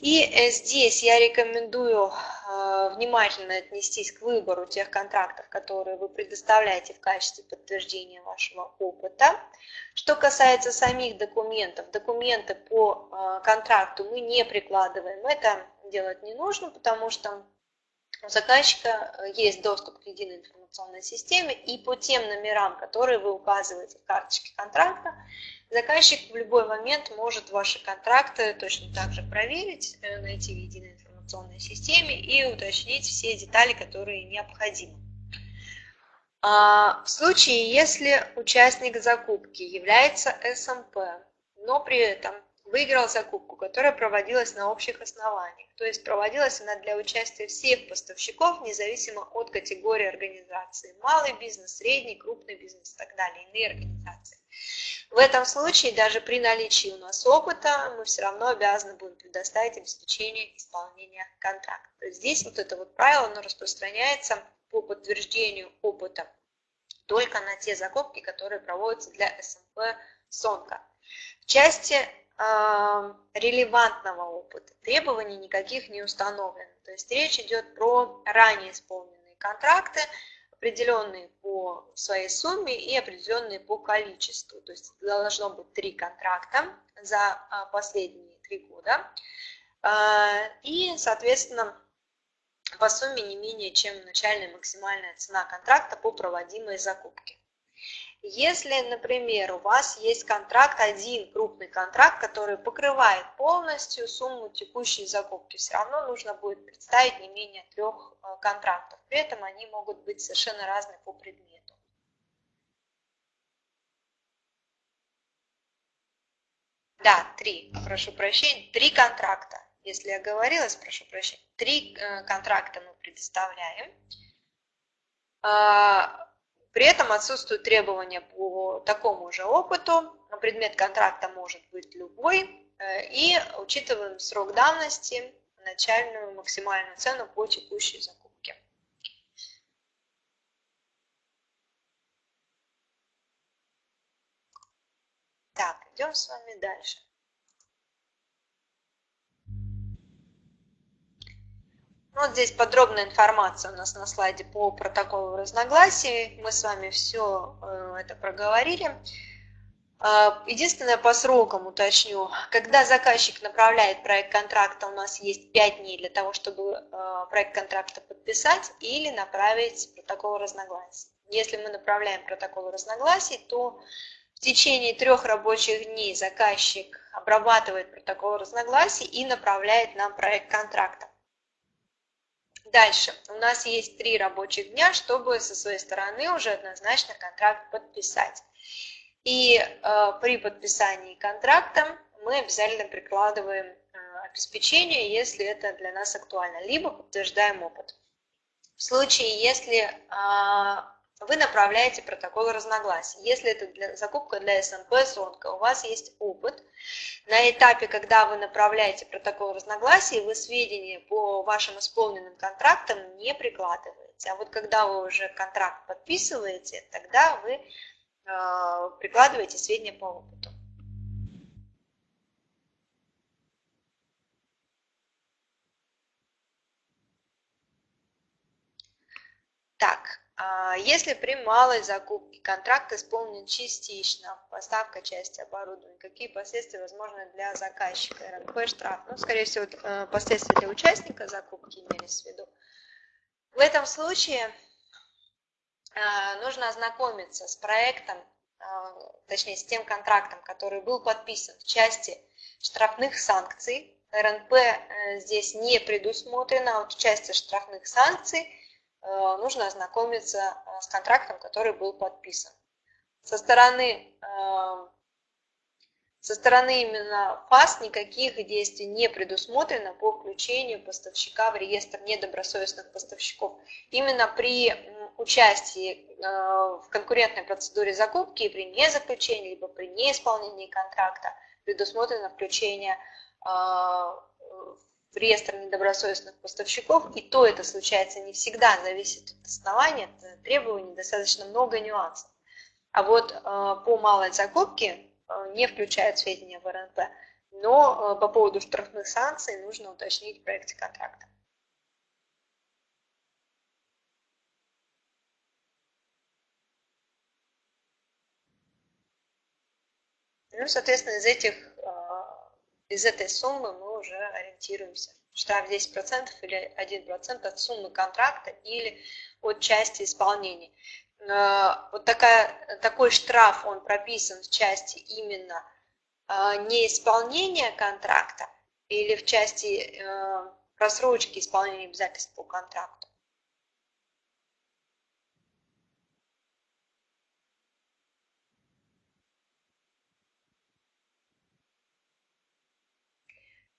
И э, здесь я рекомендую э, внимательно отнестись к выбору тех контрактов, которые вы предоставляете в качестве подтверждения вашего опыта. Что касается самих документов, документы по э, контракту мы не прикладываем. Это делать не нужно, потому что у заказчика есть доступ к единой информационной системе, и по тем номерам, которые вы указываете в карточке контракта, Заказчик в любой момент может ваши контракты точно так же проверить, э, найти в единой информационной системе и уточнить все детали, которые необходимы. А, в случае, если участник закупки является СМП, но при этом выиграл закупку, которая проводилась на общих основаниях, то есть проводилась она для участия всех поставщиков, независимо от категории организации, малый бизнес, средний, крупный бизнес и так далее, иные организации. В этом случае, даже при наличии у нас опыта, мы все равно обязаны будем предоставить обеспечение исполнения контракта. То есть здесь вот это вот правило, оно распространяется по подтверждению опыта только на те закупки, которые проводятся для СМП СОНКа. В части релевантного опыта требований никаких не установлено. То есть речь идет про ранее исполненные контракты, определенные по своей сумме и определенные по количеству. То есть должно быть три контракта за а, последние три года. А, и, соответственно, по сумме не менее чем начальная максимальная цена контракта по проводимой закупке. Если, например, у вас есть контракт, один крупный контракт, который покрывает полностью сумму текущей закупки, все равно нужно будет представить не менее трех э, контрактов. При этом они могут быть совершенно разные по предмету. Да, три, прошу прощения, три контракта. Если я говорилась, прошу прощения, три э, контракта мы предоставляем. При этом отсутствуют требования по такому же опыту. Предмет контракта может быть любой. Э, и учитываем срок давности, начальную максимальную цену по текущей закупке. Так, идем с вами дальше. Вот здесь подробная информация у нас на слайде по протоколу разногласий. Мы с вами все э, это проговорили. А, единственное, по срокам уточню. Когда заказчик направляет проект контракта, у нас есть 5 дней для того, чтобы э, проект контракта подписать или направить протокол разногласий. Если мы направляем протокол разногласий, то в течение трех рабочих дней заказчик обрабатывает протокол разногласий и направляет нам проект контракта. Дальше. У нас есть три рабочих дня, чтобы со своей стороны уже однозначно контракт подписать. И э, при подписании контракта мы обязательно прикладываем э, обеспечение, если это для нас актуально, либо подтверждаем опыт. В случае, если э, вы направляете протокол разногласий. Если это для, закупка для СНП, СОНКа, у вас есть опыт. На этапе, когда вы направляете протокол разногласий, вы сведения по вашим исполненным контрактам не прикладываете. А вот когда вы уже контракт подписываете, тогда вы э, прикладываете сведения по опыту. Так, если при малой закупке контракт исполнен частично, поставка части оборудования, какие последствия возможны для заказчика? РНП, штраф. Ну, скорее всего, э, последствия для участника закупки имелись в виду. В этом случае э, нужно ознакомиться с проектом, э, точнее, с тем контрактом, который был подписан в части штрафных санкций. РНП здесь не предусмотрено, а вот в части штрафных санкций – Э, нужно ознакомиться э, с контрактом, который был подписан. Со стороны, э, со стороны именно ФАС никаких действий не предусмотрено по включению поставщика в реестр недобросовестных поставщиков. Именно при участии в конкурентной процедуре закупки и при незаключении, либо при неисполнении контракта предусмотрено включение в реестр недобросовестных поставщиков, и то это случается не всегда, зависит от основания, от требований, достаточно много нюансов. А вот по малой закупке не включают сведения в РНП, но по поводу штрафных санкций нужно уточнить в проекте контракта. Ну, соответственно, из этих, из этой суммы мы уже ориентируемся. Штраф 10% или 1% от суммы контракта или от части исполнения. А, вот такая, такой штраф, он прописан в части именно а, неисполнения контракта или в части просрочки исполнения обязательств по контракту.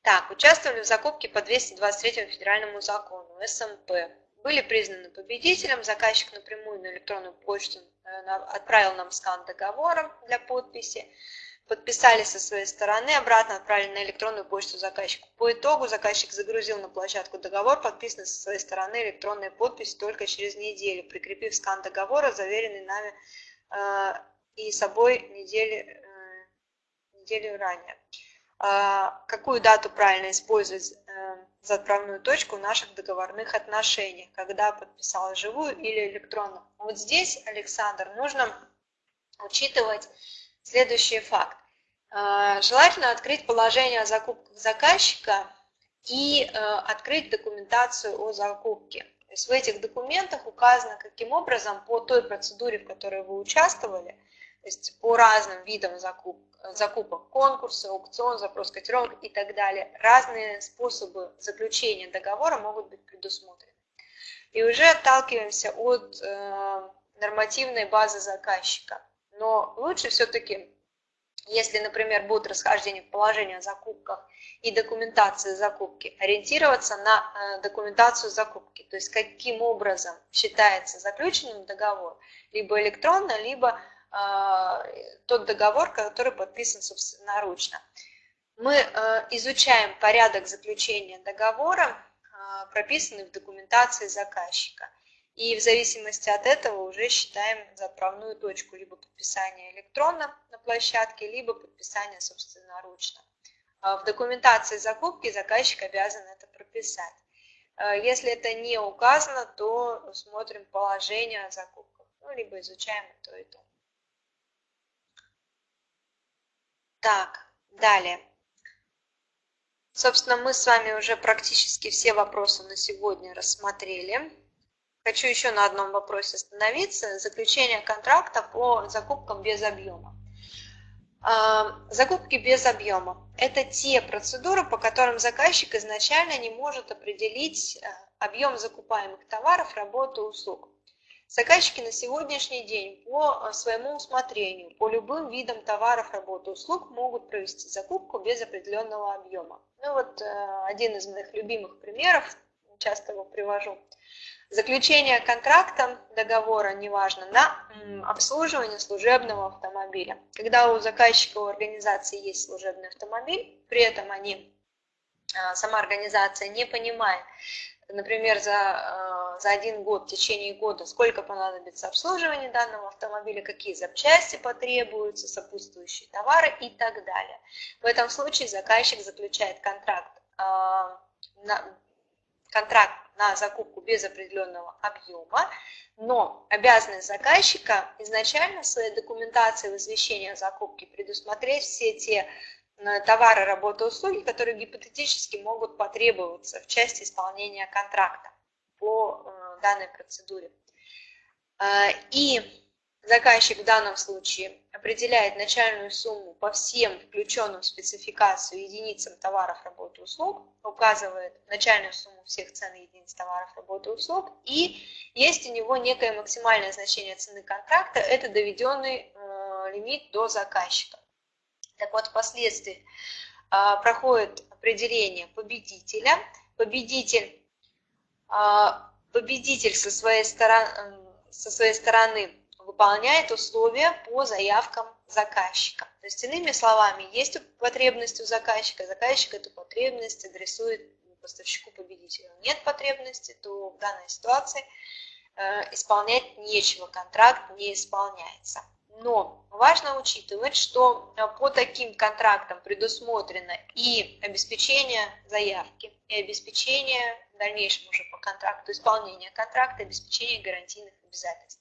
Так, участвовали в закупке по 223 федеральному закону, СМП. Были признаны победителем, заказчик напрямую на электронную почту э, отправил нам скан договора для подписи, подписали со своей стороны, обратно отправили на электронную почту заказчику. По итогу заказчик загрузил на площадку договор, подписанный со своей стороны электронной подпись только через неделю, прикрепив скан договора, заверенный нами э, и собой недели, э, неделю ранее. А, какую дату правильно использовать э, за отправную точку в наших договорных отношениях, когда подписал живую или электронно. Вот здесь, Александр, нужно учитывать следующий факт. А, желательно открыть положение о закупках заказчика и э, открыть документацию о закупке. То есть в этих документах указано, каким образом по той процедуре, в которой вы участвовали, то есть по разным видам закупок, закупок, конкурсы, аукцион, запрос котировок и так далее. Разные способы заключения договора могут быть предусмотрены. И уже отталкиваемся от э, нормативной базы заказчика. Но лучше все-таки, если, например, будут расхождения в положении о закупках и документации закупки, ориентироваться на э, документацию закупки, то есть каким образом считается заключенным договор, либо электронно, либо тот договор, который подписан собственноручно. Мы э, изучаем порядок заключения договора, а, прописанный в документации заказчика. И в зависимости от этого уже считаем заправную точку либо подписание электронно на площадке, либо подписание собственноручно. В документации закупки заказчик обязан это прописать. Если это не указано, то смотрим положение о закупках, ну, либо изучаем то и то. Так, далее. Собственно, мы с вами уже практически все вопросы на сегодня рассмотрели. Хочу еще на одном вопросе остановиться. Заключение контракта по закупкам без объема. А, закупки без объема – это те процедуры, по которым заказчик изначально не может определить э, объем закупаемых товаров, работы, услуг. Заказчики на сегодняшний день по э, своему усмотрению, по любым видам товаров, работы, услуг могут провести закупку без определенного объема. Ну вот э, один из моих любимых примеров, часто его привожу. Заключение контракта, договора, неважно, на обслуживание служебного автомобиля. Когда у заказчика, у организации есть служебный автомобиль, при этом они, э, сама организация не понимает, например, за, э, за один год, в течение года, сколько понадобится обслуживания данного автомобиля, какие запчасти потребуются, сопутствующие товары и так далее. В этом случае заказчик заключает контракт, э, на, контракт на закупку без определенного объема, но обязанность заказчика изначально в своей документации в извещении о закупке предусмотреть все те товары, работы, услуги, которые гипотетически могут потребоваться в части исполнения контракта по э, данной процедуре. Э, и заказчик в данном случае определяет начальную сумму по всем включенным в спецификацию единицам товаров, работы, услуг, указывает начальную сумму всех цен единиц товаров, работы, услуг, и есть у него некое максимальное значение цены контракта, это доведенный э, лимит до заказчика. Так вот, впоследствии а, проходит определение победителя. Победитель, победитель со своей стороны, со своей стороны выполняет условия по заявкам заказчика. То есть, иными словами, есть потребность у заказчика, заказчик эту потребность адресует поставщику-победителю. Нет потребности, то в данной ситуации э, исполнять нечего, контракт не исполняется. Но важно учитывать, что э, по таким контрактам предусмотрено и обеспечение заявки, и обеспечение дальнейшем уже по контракту, исполнение контракта, обеспечение гарантийных обязательств.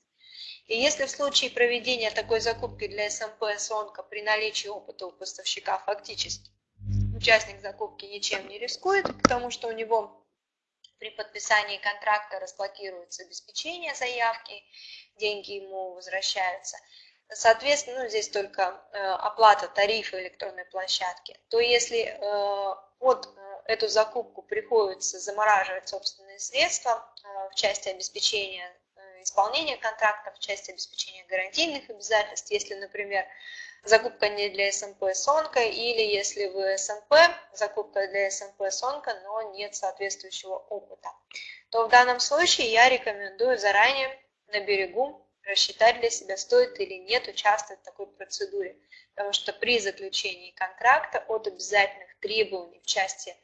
И если в случае проведения такой закупки для СМП СОНКа при наличии опыта у поставщика фактически участник закупки ничем не рискует, потому что у него при подписании контракта разблокируется обеспечение заявки, деньги ему возвращаются. Соответственно, ну, здесь только э, оплата тарифа электронной площадки. То если э, э, эту закупку приходится замораживать собственные средства э, в части обеспечения исполнения контракта в части обеспечения гарантийных обязательств, если, например, закупка не для СМП Сонка, или если вы СМП, закупка для СМП Сонка, но нет соответствующего опыта, то в данном случае я рекомендую заранее на берегу рассчитать для себя, стоит или нет участвовать в такой процедуре. Потому что при заключении контракта от обязательных требований в части э,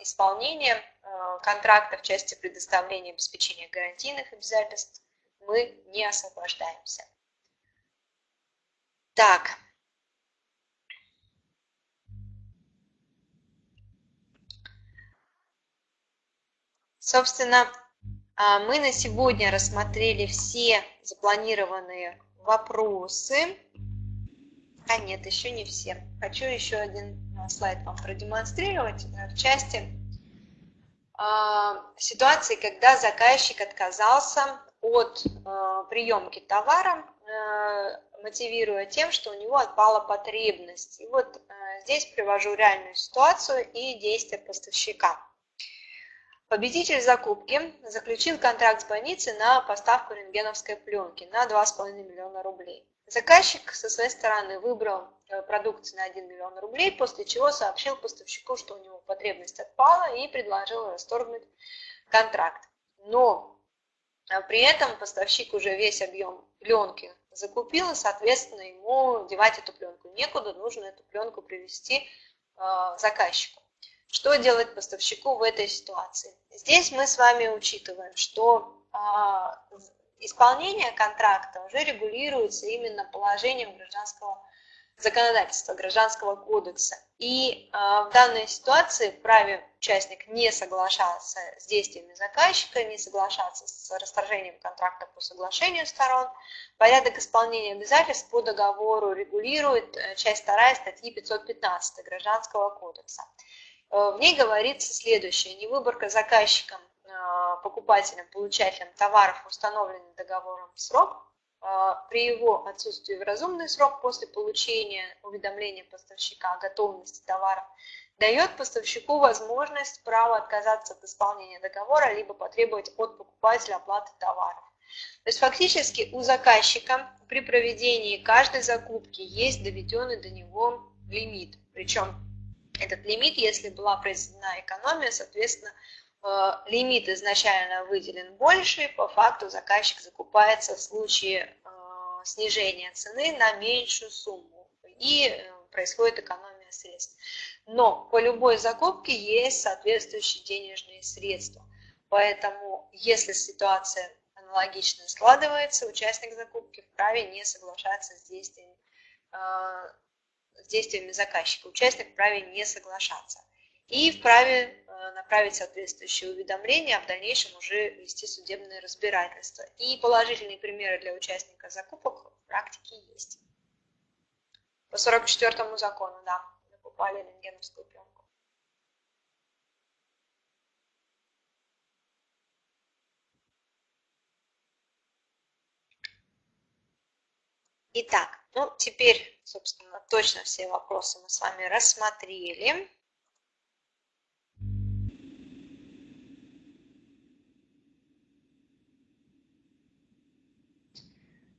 исполнения Э, контракта в части предоставления обеспечения гарантийных обязательств мы не освобождаемся. Так. Собственно, а, мы на сегодня рассмотрели все запланированные вопросы. А нет, еще не все. Хочу еще один слайд вам продемонстрировать в части а, ситуации, когда заказчик отказался от э, приемки товара, э, мотивируя тем, что у него отпала потребность. И вот э, здесь привожу реальную ситуацию и действия поставщика. Победитель закупки заключил контракт с больницей на поставку рентгеновской пленки на 2,5 миллиона рублей. Заказчик со своей стороны выбрал э, продукцию на 1 миллион рублей, после чего сообщил поставщику, что у него потребность отпала и предложил расторгнуть контракт. Но а, при этом поставщик уже весь объем пленки закупил, и, соответственно, ему девать эту пленку некуда, нужно эту пленку привести э, заказчику. Что делать поставщику в этой ситуации? Здесь мы с вами учитываем, что а, исполнение контракта уже регулируется именно положением гражданского законодательства, гражданского кодекса. И э, в данной ситуации вправе участник не соглашаться с действиями заказчика, не соглашаться с расторжением контракта по соглашению сторон. Порядок исполнения обязательств по договору регулирует э, часть 2 статьи 515 Гражданского кодекса. Э, в ней говорится следующее. Невыборка заказчиком Э, покупателям, получателям товаров, установленный договором срок, э, при его отсутствии в разумный срок после получения уведомления поставщика о готовности товара, дает поставщику возможность право отказаться от исполнения договора, либо потребовать от покупателя оплаты товаров. То есть фактически у заказчика при проведении каждой закупки есть доведенный до него лимит. Причем этот лимит, если была произведена экономия, соответственно, Э, лимит изначально выделен больше, по факту заказчик закупается в случае э, снижения цены на меньшую сумму и э, происходит экономия средств. Но по любой закупке есть соответствующие денежные средства. Поэтому, если ситуация аналогично складывается, участник закупки вправе не соглашаться с действиями, с действиями заказчика. Участник вправе не соглашаться и вправе э, направить соответствующее уведомление, а в дальнейшем уже вести судебное разбирательство. И положительные примеры для участника закупок в практике есть. По 44 закону, да, закупали рентгеновскую пленку. Итак, ну теперь, собственно, точно все вопросы мы с вами рассмотрели.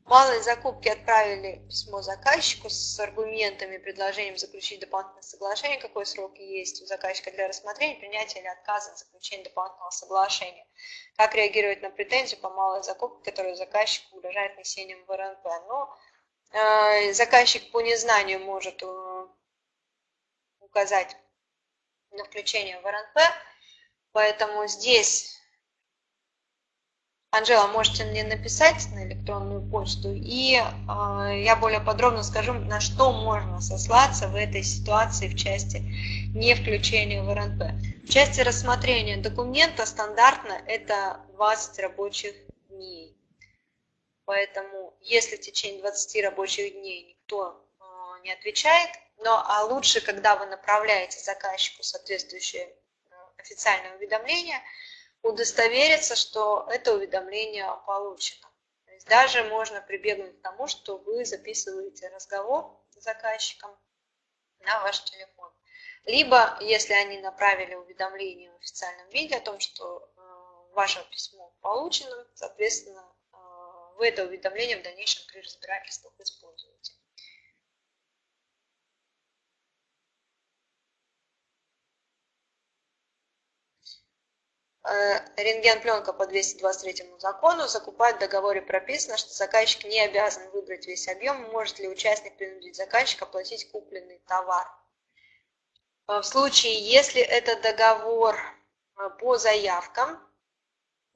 Малые закупки отправили письмо заказчику с аргументами, предложением заключить дополнительное соглашение, какой срок есть у заказчика для рассмотрения, принятия или отказа от заключения дополнительного соглашения. Как реагировать на претензию по малой закупке, которую заказчику угрожает внесением в РНП. Ну, э, заказчик по незнанию может э, указать на включение в РНП, поэтому здесь Анжела, можете мне написать на электронную почту, и э, я более подробно скажу, на что можно сослаться в этой ситуации в части не включения в РНП. В части рассмотрения документа стандартно это 20 рабочих дней. Поэтому если в течение 20 рабочих дней никто э, не отвечает, но а лучше, когда вы направляете заказчику соответствующее э, официальное уведомление – удостовериться, что это уведомление получено. То есть даже можно прибегнуть к тому, что вы записываете разговор с заказчиком на ваш телефон. Либо, если они направили уведомление в официальном виде о том, что э, ваше письмо получено, соответственно, вы это уведомление в дальнейшем при разбирательствах используете. Э, рентген-пленка по 223 закону закупать в договоре прописано, что заказчик не обязан выбрать весь объем, может ли участник принудить заказчика платить купленный товар. Э, в случае, если это договор э, по заявкам,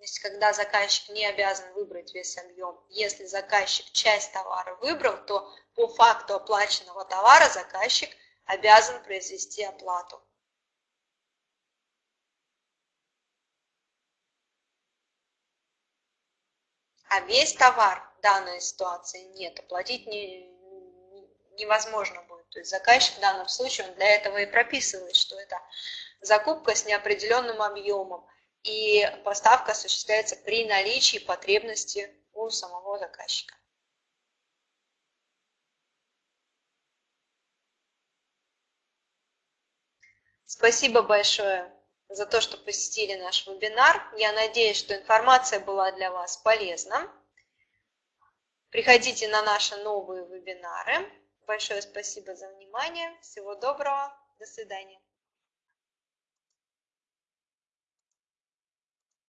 есть когда заказчик не обязан выбрать весь объем, если заказчик часть товара выбрал, то по факту оплаченного товара заказчик обязан произвести оплату. а весь товар в данной ситуации нет, оплатить не, невозможно будет. То есть заказчик в данном случае, он для этого и прописывает, что это закупка с неопределенным объемом, и поставка осуществляется при наличии потребности у самого заказчика. Спасибо большое за то, что посетили наш вебинар. Я надеюсь, что информация была для вас полезна. Приходите на наши новые вебинары. Большое спасибо за внимание. Всего доброго. До свидания.